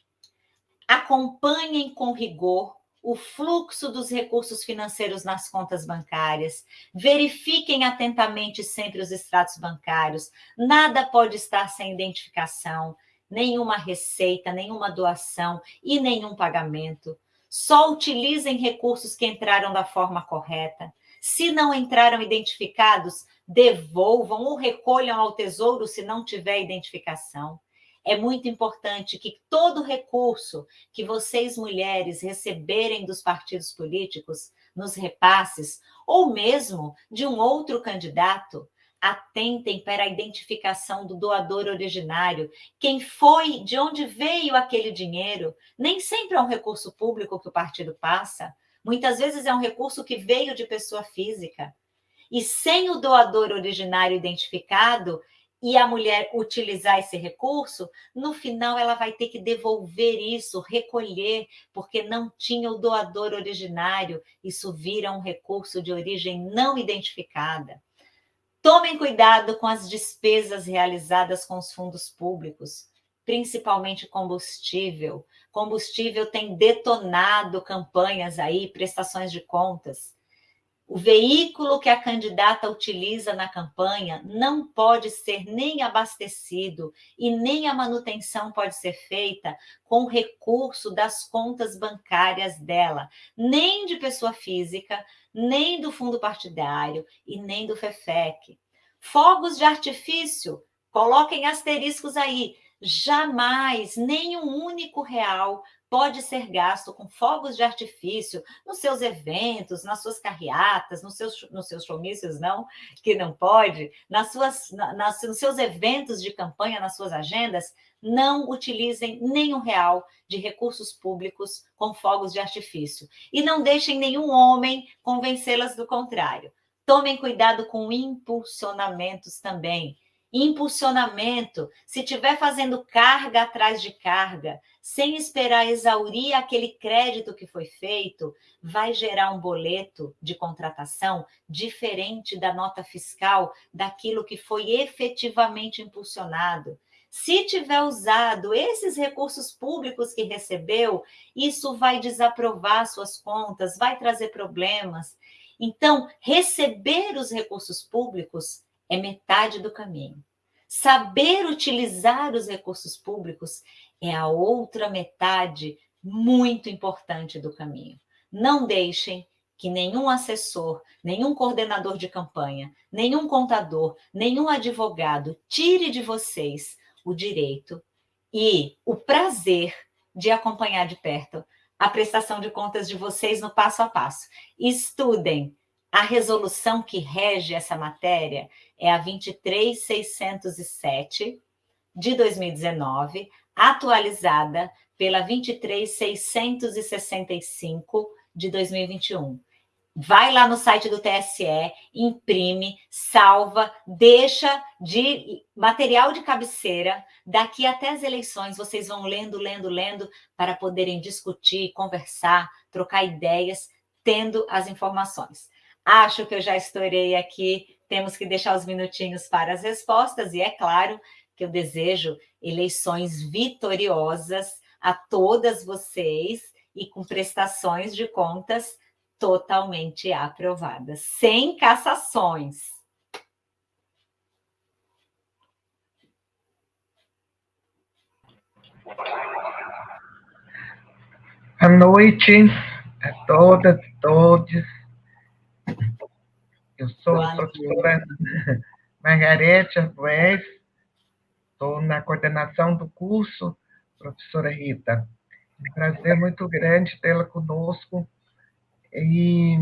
Acompanhem com rigor o fluxo dos recursos financeiros nas contas bancárias, verifiquem atentamente sempre os extratos bancários, nada pode estar sem identificação, nenhuma receita, nenhuma doação e nenhum pagamento. Só utilizem recursos que entraram da forma correta. Se não entraram identificados, devolvam ou recolham ao tesouro se não tiver identificação. É muito importante que todo recurso que vocês, mulheres, receberem dos partidos políticos, nos repasses, ou mesmo de um outro candidato, atentem para a identificação do doador originário, quem foi, de onde veio aquele dinheiro. Nem sempre é um recurso público que o partido passa, muitas vezes é um recurso que veio de pessoa física. E sem o doador originário identificado, e a mulher utilizar esse recurso, no final ela vai ter que devolver isso, recolher, porque não tinha o doador originário. Isso vira um recurso de origem não identificada. Tomem cuidado com as despesas realizadas com os fundos públicos, principalmente combustível. Combustível tem detonado campanhas aí, prestações de contas. O veículo que a candidata utiliza na campanha não pode ser nem abastecido e nem a manutenção pode ser feita com recurso das contas bancárias dela, nem de pessoa física, nem do fundo partidário e nem do FEFEC. Fogos de artifício, coloquem asteriscos aí, jamais, nem um único real pode ser gasto com fogos de artifício nos seus eventos, nas suas carreatas, nos seus, nos seus comícios, não, que não pode, nas suas, nas, nos seus eventos de campanha, nas suas agendas, não utilizem nenhum real de recursos públicos com fogos de artifício. E não deixem nenhum homem convencê-las do contrário. Tomem cuidado com impulsionamentos também impulsionamento, se estiver fazendo carga atrás de carga, sem esperar exaurir aquele crédito que foi feito, vai gerar um boleto de contratação diferente da nota fiscal daquilo que foi efetivamente impulsionado. Se tiver usado esses recursos públicos que recebeu, isso vai desaprovar suas contas, vai trazer problemas. Então, receber os recursos públicos é metade do caminho. Saber utilizar os recursos públicos é a outra metade muito importante do caminho. Não deixem que nenhum assessor, nenhum coordenador de campanha, nenhum contador, nenhum advogado tire de vocês o direito e o prazer de acompanhar de perto a prestação de contas de vocês no passo a passo. Estudem, a resolução que rege essa matéria é a 23607 de 2019, atualizada pela 23665 de 2021. Vai lá no site do TSE, imprime, salva, deixa de material de cabeceira. Daqui até as eleições, vocês vão lendo, lendo, lendo, para poderem discutir, conversar, trocar ideias, tendo as informações. Acho que eu já estourei aqui, temos que deixar os minutinhos para as respostas, e é claro que eu desejo eleições vitoriosas a todas vocês e com prestações de contas totalmente aprovadas, sem cassações. Boa noite a todas e todos. Eu sou a professora Margarete Arbues, estou na coordenação do curso, professora Rita. É um prazer muito grande tê-la conosco e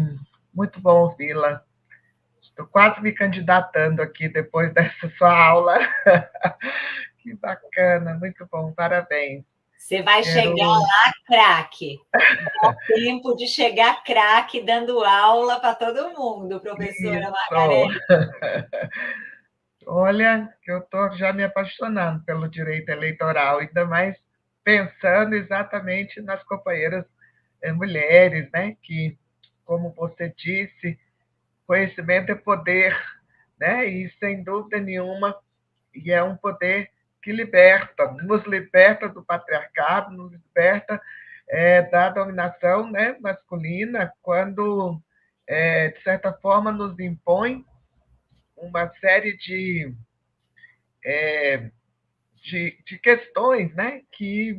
muito bom ouvi-la. Estou quase me candidatando aqui depois dessa sua aula. que bacana, muito bom, parabéns. Você vai Quero... chegar lá craque. Dá tempo de chegar craque dando aula para todo mundo, professora Margarida. Olha, eu estou já me apaixonando pelo direito eleitoral, ainda mais pensando exatamente nas companheiras eh, mulheres, né? que, como você disse, conhecimento é poder, né? e sem dúvida nenhuma, e é um poder que liberta, nos liberta do patriarcado, nos liberta é, da dominação né, masculina, quando, é, de certa forma, nos impõe uma série de, é, de, de, questões né, que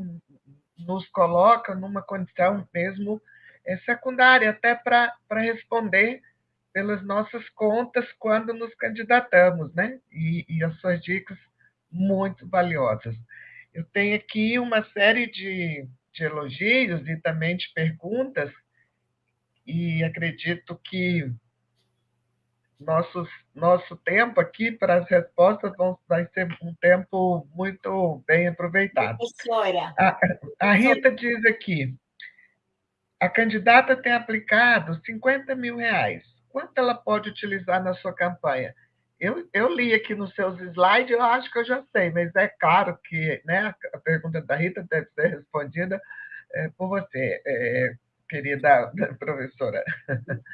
nos coloca numa condição mesmo é, secundária, até para responder pelas nossas contas quando nos candidatamos, né? E, e as suas dicas muito valiosas. eu tenho aqui uma série de, de elogios e também de perguntas, e acredito que nosso, nosso tempo aqui para as respostas vão, vai ser um tempo muito bem aproveitado. Professora. A, a Rita diz aqui, a candidata tem aplicado 50 mil reais. Quanto ela pode utilizar na sua campanha? Eu, eu li aqui nos seus slides, eu acho que eu já sei, mas é claro que né, a pergunta da Rita deve ser respondida é, por você, é, querida professora.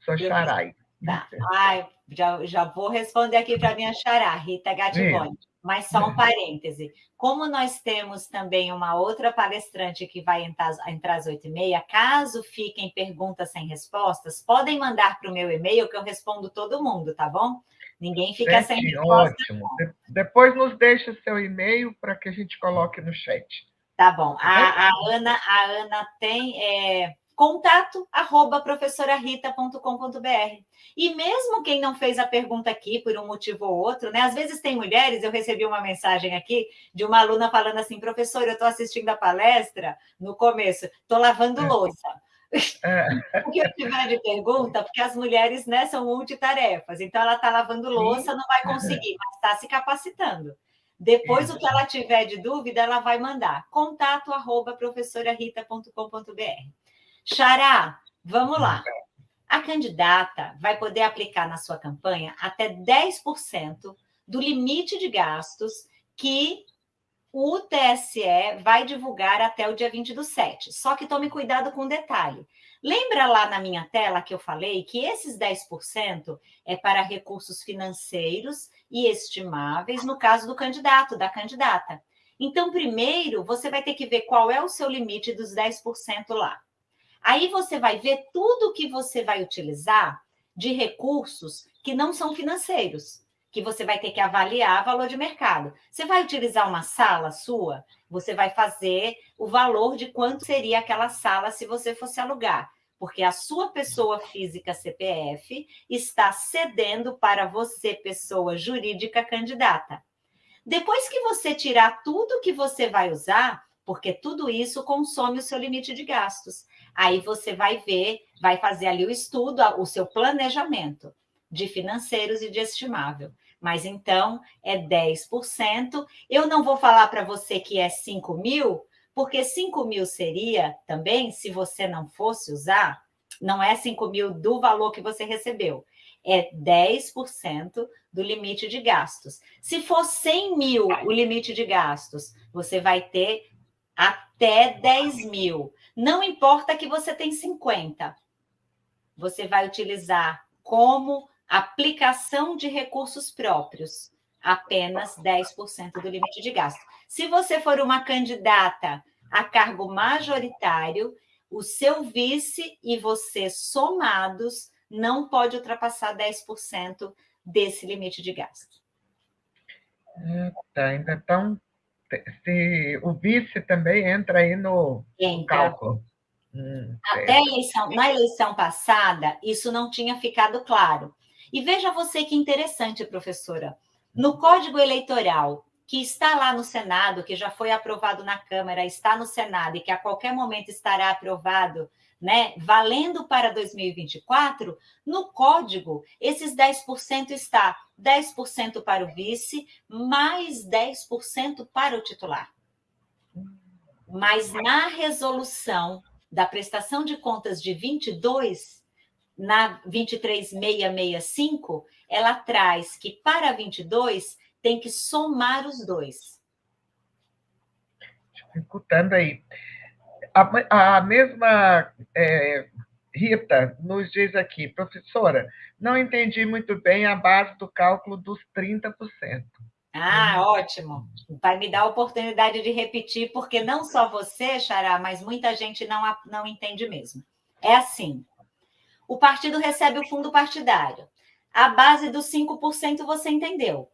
Sou Charai. Tá. Ai, já, já vou responder aqui para minha xará, Rita Gativone. Mas só um parêntese. Como nós temos também uma outra palestrante que vai entrar, entrar às oito e meia, caso fiquem perguntas sem respostas, podem mandar para o meu e-mail que eu respondo todo mundo, tá bom? Ninguém fica Gente, sem resposta. Ótimo. Depois nos deixa seu e-mail para que a gente coloque no chat. Tá bom. A, a Ana, a Ana tem é, contato arroba professorarita.com.br. E mesmo quem não fez a pergunta aqui por um motivo ou outro, né? Às vezes tem mulheres, eu recebi uma mensagem aqui de uma aluna falando assim, professor, eu estou assistindo a palestra no começo, estou lavando é. louça. É. o que eu tiver de pergunta, porque as mulheres né, são multitarefas, então ela está lavando louça, não vai conseguir, mas está se capacitando. Depois, o que ela tiver de dúvida, ela vai mandar contato arroba professorarita.com.br. Xará, vamos lá. A candidata vai poder aplicar na sua campanha até 10% do limite de gastos que o TSE vai divulgar até o dia 20 do 7. Só que tome cuidado com um detalhe. Lembra lá na minha tela que eu falei que esses 10% é para recursos financeiros e estimáveis no caso do candidato, da candidata. Então, primeiro, você vai ter que ver qual é o seu limite dos 10% lá. Aí você vai ver tudo que você vai utilizar de recursos que não são financeiros, que você vai ter que avaliar valor de mercado. Você vai utilizar uma sala sua, você vai fazer o valor de quanto seria aquela sala se você fosse alugar, porque a sua pessoa física CPF está cedendo para você, pessoa jurídica candidata. Depois que você tirar tudo que você vai usar, porque tudo isso consome o seu limite de gastos. Aí você vai ver, vai fazer ali o estudo, o seu planejamento de financeiros e de estimável. Mas então é 10%. Eu não vou falar para você que é 5 mil, porque 5 mil seria também, se você não fosse usar, não é 5 mil do valor que você recebeu, é 10% do limite de gastos. Se for 100 mil o limite de gastos, você vai ter até 10 mil. Não importa que você tem 50. Você vai utilizar como aplicação de recursos próprios apenas 10% do limite de gasto. Se você for uma candidata a cargo majoritário, o seu vice e você somados não pode ultrapassar 10% desse limite de gasto. Tá, ainda estão se o vice também entra aí no, entra. cálculo. Hum, Até eleição, na eleição passada, isso não tinha ficado claro. E veja você que interessante, professora. No Código Eleitoral, que está lá no Senado, que já foi aprovado na Câmara, está no Senado e que a qualquer momento estará aprovado, né, valendo para 2024, no código, esses 10% está 10% para o vice, mais 10% para o titular. Mas na resolução da prestação de contas de 22, na 23665, ela traz que para 22 tem que somar os dois. Escutando aí. A, a mesma é, Rita nos diz aqui, professora, não entendi muito bem a base do cálculo dos 30%. Ah, ótimo. Vai me dar a oportunidade de repetir, porque não só você, Xará, mas muita gente não, não entende mesmo. É assim: o partido recebe o fundo partidário. A base dos 5% você entendeu.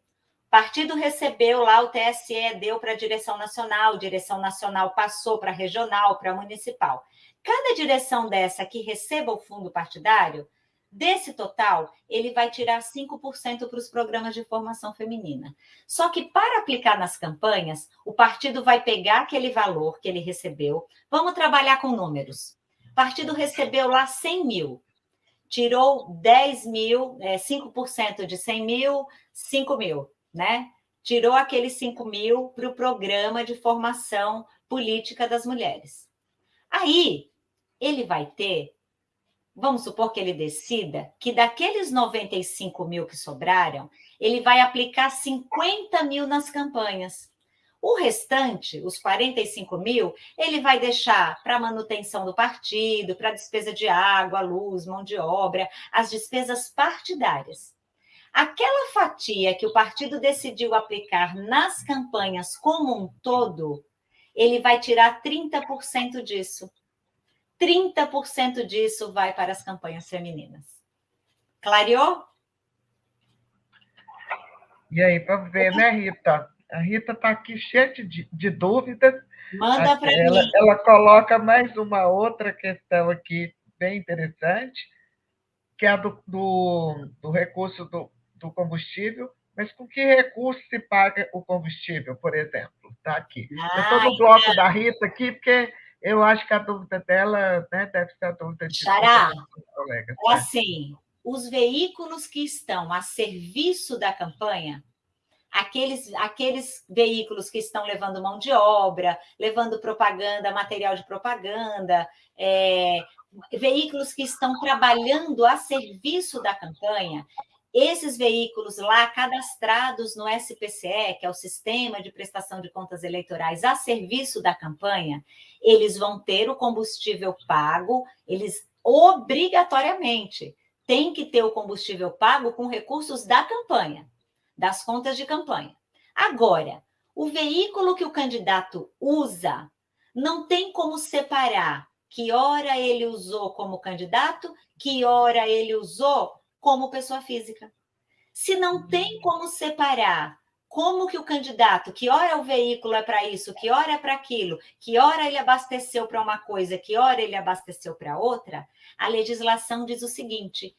Partido recebeu lá, o TSE deu para a direção nacional, direção nacional passou para regional, para municipal. Cada direção dessa que receba o fundo partidário Desse total, ele vai tirar 5% para os programas de formação feminina. Só que para aplicar nas campanhas, o partido vai pegar aquele valor que ele recebeu. Vamos trabalhar com números. O partido recebeu lá 100 mil, tirou 10 mil, é, 5% de 100 mil, 5 mil, né? Tirou aqueles 5 mil para o programa de formação política das mulheres. Aí, ele vai ter vamos supor que ele decida que daqueles 95 mil que sobraram, ele vai aplicar 50 mil nas campanhas. O restante, os 45 mil, ele vai deixar para manutenção do partido, para despesa de água, luz, mão de obra, as despesas partidárias. Aquela fatia que o partido decidiu aplicar nas campanhas como um todo, ele vai tirar 30% disso. 30% disso vai para as campanhas femininas. Clareou? E aí, vamos ver, né, Rita? A Rita está aqui cheia de, de dúvidas. Manda para mim. Ela coloca mais uma outra questão aqui, bem interessante, que é a do, do, do recurso do, do combustível. Mas com que recurso se paga o combustível, por exemplo? Está aqui. Ah, Eu estou no bloco é. da Rita aqui, porque eu acho que a dúvida dela né, deve ser a dúvida de Xará, colegas. É assim, os veículos que estão a serviço da campanha, aqueles, aqueles veículos que estão levando mão de obra, levando propaganda, material de propaganda, é, veículos que estão trabalhando a serviço da campanha, esses veículos lá cadastrados no SPCE, que é o Sistema de Prestação de Contas Eleitorais, a serviço da campanha, eles vão ter o combustível pago, eles obrigatoriamente têm que ter o combustível pago com recursos da campanha, das contas de campanha. Agora, o veículo que o candidato usa não tem como separar que hora ele usou como candidato, que hora ele usou como pessoa física. Se não tem como separar como que o candidato, que hora o veículo é para isso, que hora é para aquilo, que hora ele abasteceu para uma coisa, que hora ele abasteceu para outra, a legislação diz o seguinte: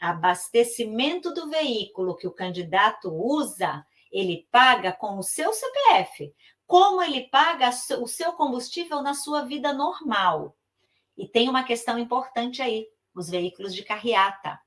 abastecimento do veículo que o candidato usa, ele paga com o seu CPF, como ele paga o seu combustível na sua vida normal. E tem uma questão importante aí: os veículos de carreata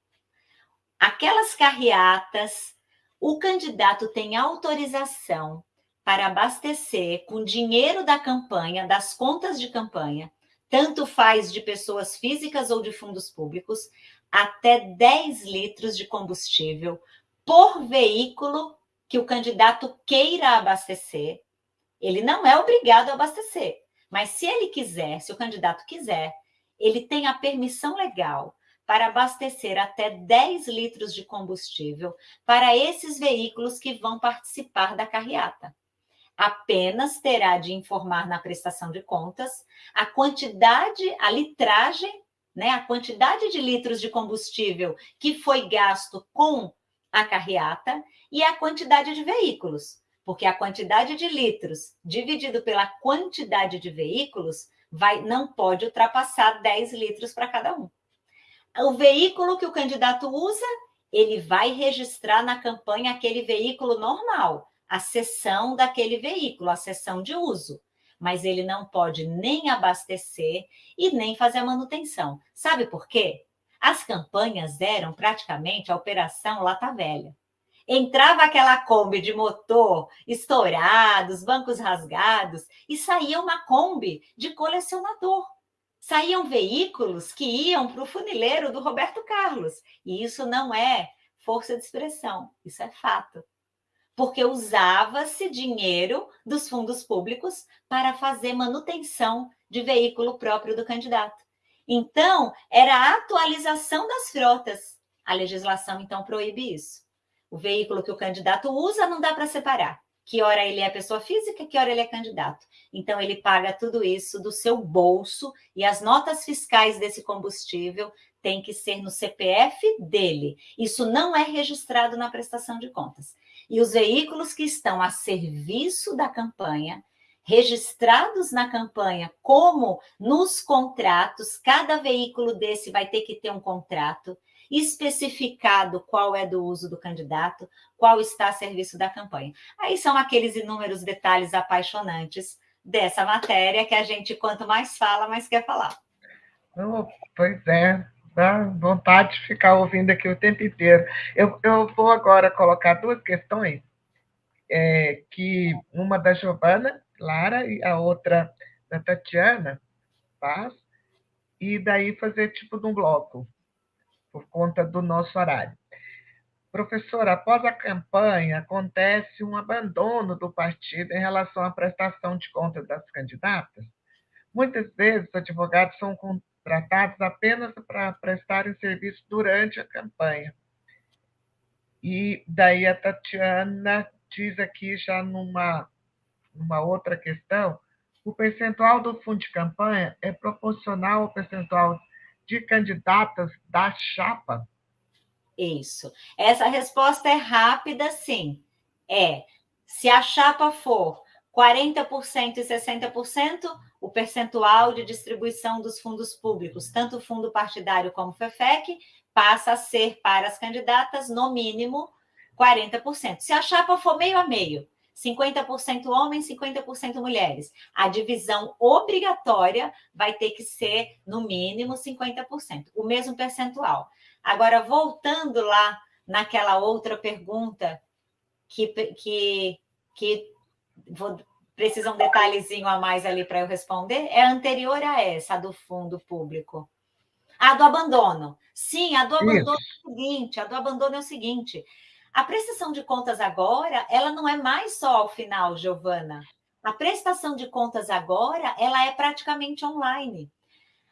aquelas carreatas, o candidato tem autorização para abastecer com dinheiro da campanha, das contas de campanha, tanto faz de pessoas físicas ou de fundos públicos, até 10 litros de combustível por veículo que o candidato queira abastecer. Ele não é obrigado a abastecer, mas se ele quiser, se o candidato quiser, ele tem a permissão legal para abastecer até 10 litros de combustível para esses veículos que vão participar da carreata. Apenas terá de informar na prestação de contas a quantidade, a litragem, né, a quantidade de litros de combustível que foi gasto com a carreata e a quantidade de veículos, porque a quantidade de litros dividido pela quantidade de veículos vai não pode ultrapassar 10 litros para cada um o veículo que o candidato usa, ele vai registrar na campanha aquele veículo normal, a sessão daquele veículo, a sessão de uso. Mas ele não pode nem abastecer e nem fazer a manutenção. Sabe por quê? As campanhas eram praticamente a operação Lata Velha. Entrava aquela Kombi de motor estourado, os bancos rasgados, e saía uma Kombi de colecionador saíam veículos que iam para o funileiro do Roberto Carlos. E isso não é força de expressão, isso é fato. Porque usava-se dinheiro dos fundos públicos para fazer manutenção de veículo próprio do candidato. Então, era a atualização das frotas. A legislação, então, proíbe isso. O veículo que o candidato usa não dá para separar que hora ele é pessoa física, que hora ele é candidato. Então, ele paga tudo isso do seu bolso e as notas fiscais desse combustível têm que ser no CPF dele. Isso não é registrado na prestação de contas. E os veículos que estão a serviço da campanha, registrados na campanha, como nos contratos, cada veículo desse vai ter que ter um contrato especificado qual é do uso do candidato, qual está a serviço da campanha. Aí são aqueles inúmeros detalhes apaixonantes dessa matéria que a gente, quanto mais fala, mais quer falar. Oh, pois é, dá vontade de ficar ouvindo aqui o tempo inteiro. Eu, eu vou agora colocar duas questões, é, que uma da Giovana Lara e a outra da Tatiana Paz, e daí fazer tipo de um bloco, por conta do nosso horário. Professora, após a campanha, acontece um abandono do partido em relação à prestação de contas das candidatas? Muitas vezes, os advogados são contratados apenas para prestarem serviço durante a campanha. E daí a Tatiana diz aqui, já numa uma outra questão, o percentual do fundo de campanha é proporcional ao percentual de candidatas da chapa? Isso. Essa resposta é rápida, sim. É. Se a chapa for 40% e 60%, o percentual de distribuição dos fundos públicos, tanto fundo partidário como FEFEC, passa a ser para as candidatas, no mínimo, 40%. Se a chapa for meio a meio, 50% homens, 50% mulheres. A divisão obrigatória vai ter que ser, no mínimo, 50%, o mesmo percentual. Agora, voltando lá naquela outra pergunta que, que, que vou, precisa um detalhezinho a mais ali para eu responder, é anterior a essa, a do fundo público. A do abandono. Sim, a do abandono Isso. é o seguinte, a do abandono é o seguinte, a prestação de contas agora, ela não é mais só ao final, Giovana. A prestação de contas agora, ela é praticamente online.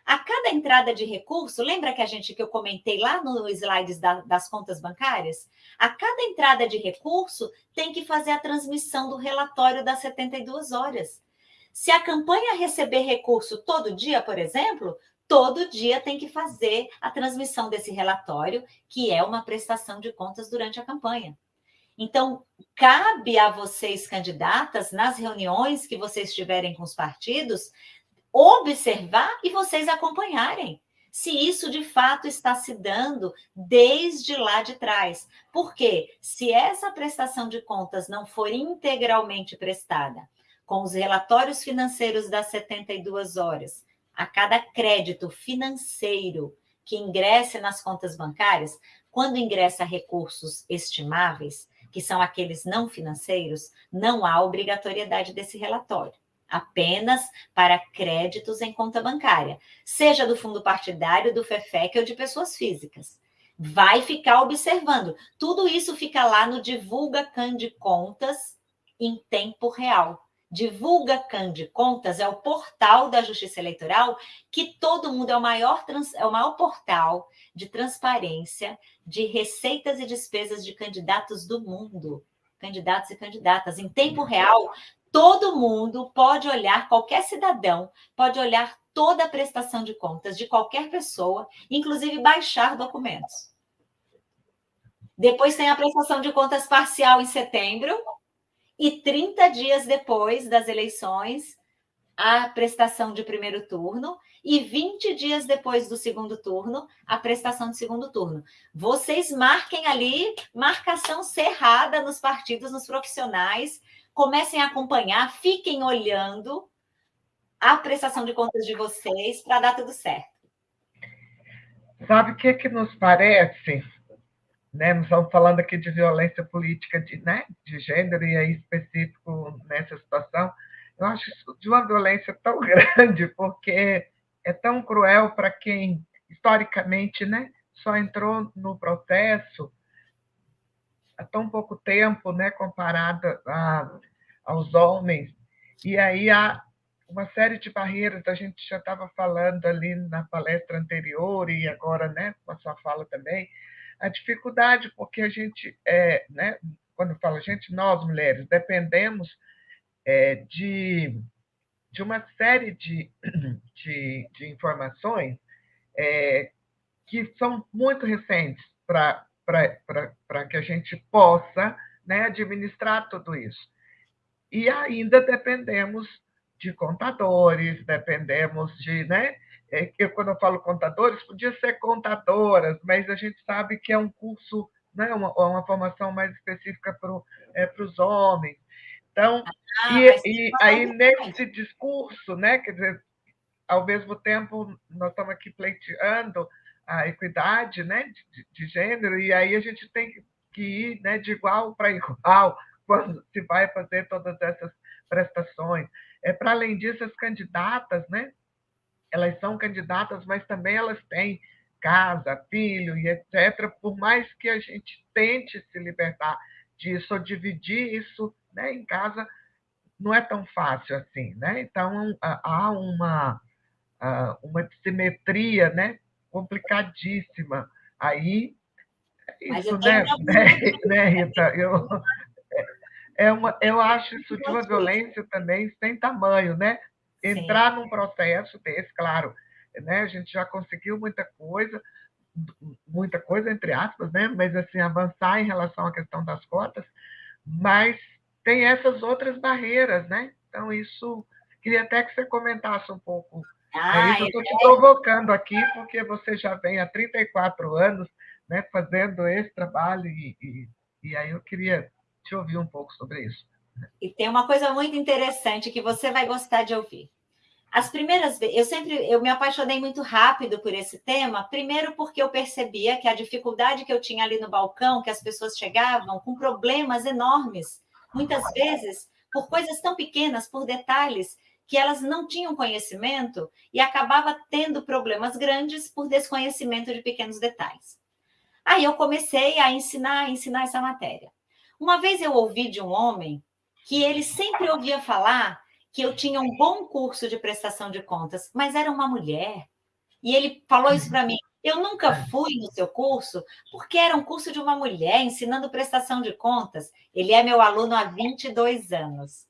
A cada entrada de recurso, lembra que a gente que eu comentei lá no slides da, das contas bancárias? A cada entrada de recurso tem que fazer a transmissão do relatório das 72 horas. Se a campanha receber recurso todo dia, por exemplo, todo dia tem que fazer a transmissão desse relatório, que é uma prestação de contas durante a campanha. Então, cabe a vocês, candidatas, nas reuniões que vocês tiverem com os partidos, observar e vocês acompanharem se isso de fato está se dando desde lá de trás. Porque se essa prestação de contas não for integralmente prestada, com os relatórios financeiros das 72 horas, a cada crédito financeiro que ingresse nas contas bancárias, quando ingressa recursos estimáveis, que são aqueles não financeiros, não há obrigatoriedade desse relatório, apenas para créditos em conta bancária, seja do fundo partidário, do FEFEC ou de pessoas físicas. Vai ficar observando. Tudo isso fica lá no Divulga Can de Contas em tempo real. Divulga Cande Contas é o portal da Justiça Eleitoral, que todo mundo é o maior, é o maior portal de transparência de receitas e despesas de candidatos do mundo, candidatos e candidatas. Em tempo real, todo mundo pode olhar, qualquer cidadão pode olhar toda a prestação de contas de qualquer pessoa, inclusive baixar documentos. Depois tem a prestação de contas parcial em setembro, e 30 dias depois das eleições, a prestação de primeiro turno e 20 dias depois do segundo turno, a prestação de segundo turno. Vocês marquem ali marcação cerrada nos partidos, nos profissionais, comecem a acompanhar, fiquem olhando a prestação de contas de vocês para dar tudo certo. Sabe o que, que nos parece? né? Nós estamos falando aqui de violência política de, né? de gênero, e aí específico nessa situação. Eu acho isso de uma violência tão grande, porque é tão cruel para quem, historicamente, né, só entrou no processo há tão pouco tempo, né, comparado a, aos homens. E aí há uma série de barreiras, a gente já estava falando ali na palestra anterior e agora, né, com a sua fala também, a dificuldade, porque a gente, é, né, quando fala gente, nós mulheres, dependemos é, de, de uma série de, de, de informações é, que são muito recentes para que a gente possa né, administrar tudo isso. e ainda dependemos de contadores, dependemos de, né? É, eu, quando eu falo contadores, podia ser contadoras, mas a gente sabe que é um curso, né? uma, uma formação mais específica para é, os homens. Então, ah, e, e aí nesse discurso, né? Quer dizer, ao mesmo tempo, nós estamos aqui pleiteando a equidade né, de, de gênero, e aí a gente tem que ir né, de igual para igual quando se vai fazer todas essas prestações. É, para além disso, as candidatas, né, elas são candidatas, mas também elas têm casa, filho e etc. Por mais que a gente tente se libertar disso ou dividir isso né, em casa, não é tão fácil assim. Né? Então, há uma, uma dissimetria né, complicadíssima. Aí, é isso, né, né, né, Rita? Eu, é uma, eu acho isso de uma violência também sem tamanho, né? Entrar Sim. num processo desse, claro, né? A gente já conseguiu muita coisa, muita coisa, entre aspas, né? Mas, assim, avançar em relação à questão das cotas, mas tem essas outras barreiras, né? Então, isso... Queria até que você comentasse um pouco ah, é isso, eu estou te provocando aqui, porque você já vem há 34 anos né, fazendo esse trabalho, e, e, e aí eu queria te ouvir um pouco sobre isso. E tem uma coisa muito interessante que você vai gostar de ouvir. As primeiras vezes, eu sempre eu me apaixonei muito rápido por esse tema, primeiro porque eu percebia que a dificuldade que eu tinha ali no balcão, que as pessoas chegavam com problemas enormes, muitas vezes por coisas tão pequenas, por detalhes, que elas não tinham conhecimento e acabava tendo problemas grandes por desconhecimento de pequenos detalhes. Aí eu comecei a ensinar, a ensinar essa matéria. Uma vez eu ouvi de um homem que ele sempre ouvia falar que eu tinha um bom curso de prestação de contas, mas era uma mulher. E ele falou isso para mim. Eu nunca fui no seu curso porque era um curso de uma mulher ensinando prestação de contas. Ele é meu aluno há 22 anos.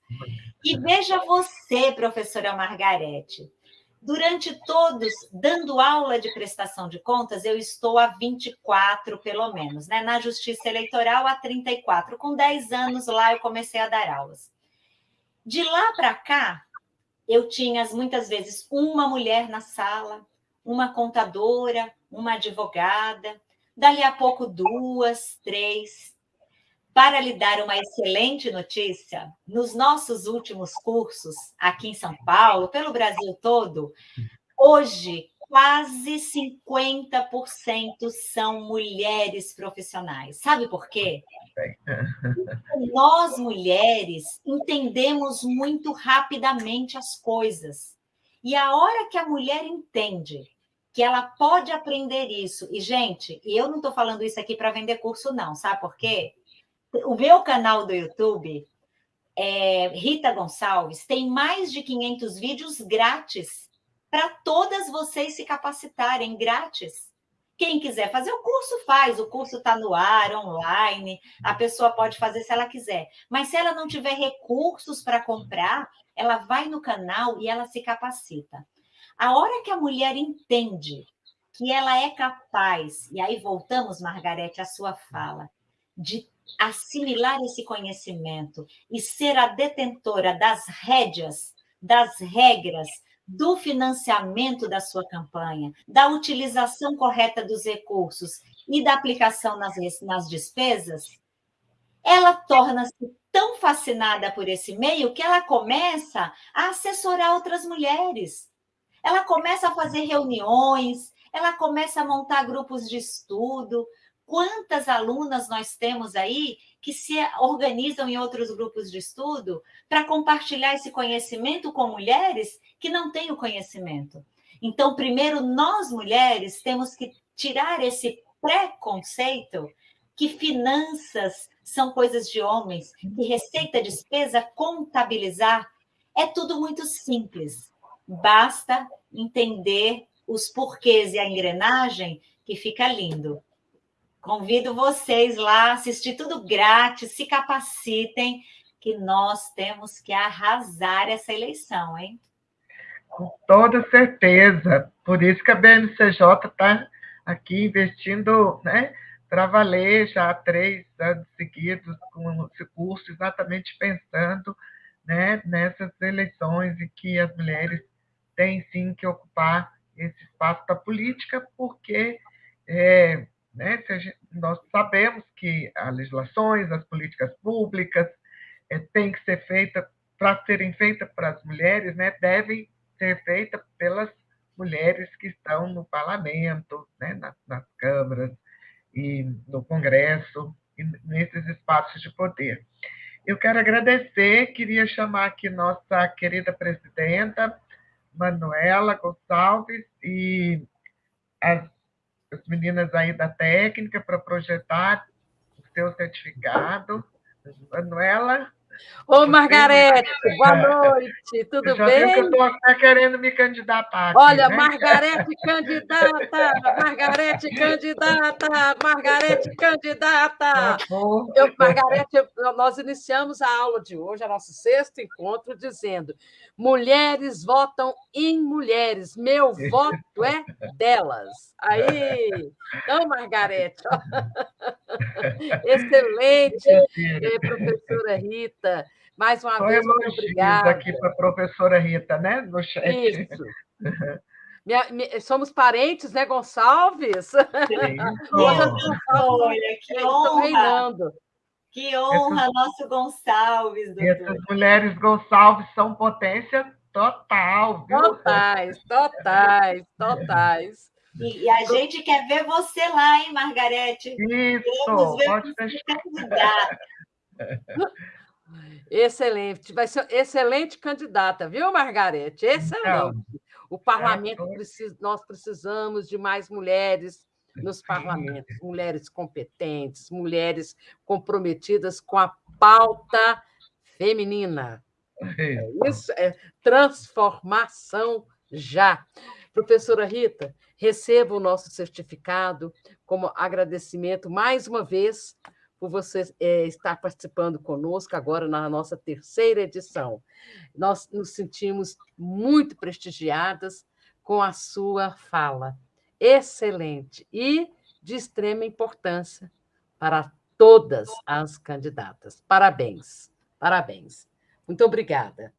E veja você, professora Margarete, durante todos, dando aula de prestação de contas, eu estou há 24, pelo menos, né? Na Justiça Eleitoral, há 34. Com 10 anos lá, eu comecei a dar aulas. De lá para cá, eu tinha muitas vezes uma mulher na sala, uma contadora, uma advogada, dali a pouco duas, três, para lhe dar uma excelente notícia, nos nossos últimos cursos aqui em São Paulo, pelo Brasil todo, hoje quase 50% são mulheres profissionais. Sabe por quê? Nós, mulheres, entendemos muito rapidamente as coisas. E a hora que a mulher entende que ela pode aprender isso, e, gente, eu não estou falando isso aqui para vender curso, não, sabe por quê? O meu canal do YouTube, é, Rita Gonçalves, tem mais de 500 vídeos grátis para todas vocês se capacitarem, grátis. Quem quiser fazer o curso, faz. O curso está no ar, online. A pessoa pode fazer se ela quiser. Mas se ela não tiver recursos para comprar, ela vai no canal e ela se capacita. A hora que a mulher entende que ela é capaz, e aí voltamos, Margarete, à sua fala, de assimilar esse conhecimento e ser a detentora das rédeas, das regras, do financiamento da sua campanha, da utilização correta dos recursos e da aplicação nas, nas despesas, ela torna-se tão fascinada por esse meio que ela começa a assessorar outras mulheres. Ela começa a fazer reuniões, ela começa a montar grupos de estudo, Quantas alunas nós temos aí que se organizam em outros grupos de estudo para compartilhar esse conhecimento com mulheres que não têm o conhecimento? Então, primeiro, nós mulheres temos que tirar esse preconceito que finanças são coisas de homens, que receita, despesa, contabilizar, é tudo muito simples. Basta entender os porquês e a engrenagem que fica lindo. Convido vocês lá assistir tudo grátis, se capacitem, que nós temos que arrasar essa eleição, hein? Com toda certeza. Por isso que a BMCJ está aqui investindo né, para valer já há três anos seguidos com esse curso, exatamente pensando né, nessas eleições e que as mulheres têm sim que ocupar esse espaço da política, porque é, né, gente, nós sabemos que as legislações, as políticas públicas é, têm que ser feitas, para serem feitas para as mulheres, né, devem ser feitas pelas mulheres que estão no parlamento, né, nas, nas câmaras e no Congresso, e nesses espaços de poder. Eu quero agradecer, queria chamar aqui nossa querida presidenta, Manuela Gonçalves, e as, as meninas aí da técnica para projetar o seu certificado. Manuela, Ô, Margarete, boa noite, tudo eu bem? que eu estou até querendo me candidatar. Aqui, Olha, né? Margarete candidata, Margarete candidata, Margarete candidata. Eu, Margarete, nós iniciamos a aula de hoje, a nosso sexto encontro, dizendo: mulheres votam em mulheres, meu voto é delas. Aí, então, Margarete, ó. excelente, eh, professora Rita. Mais uma Só vez, muito obrigada. aqui para a professora Rita, né? No chat. Isso. Minha- mi- somos parentes, né, Gonçalves? Isso. Olha, que honra, que honra, nosso Gonçalves, doutor. Essas mulheres Gonçalves são potência total, viu? Totais, totais, totais. E, e a gente quer ver você lá, hein, Margarete? Isso, Vamos ver pode você deixar. Excelente. Vai ser excelente candidata, viu, Margarete? Excelente. Então, o parlamento certo. precisa, nós precisamos de mais mulheres nos parlamentos, mulheres competentes, mulheres comprometidas com a pauta feminina. Isso é transformação já. Professora Rita, receba o nosso certificado como agradecimento mais uma vez por você eh, estar participando conosco agora na nossa terceira edição. Nós nos sentimos muito prestigiadas com a sua fala. Excelente e de extrema importância para todas as candidatas. Parabéns, parabéns. Muito obrigada.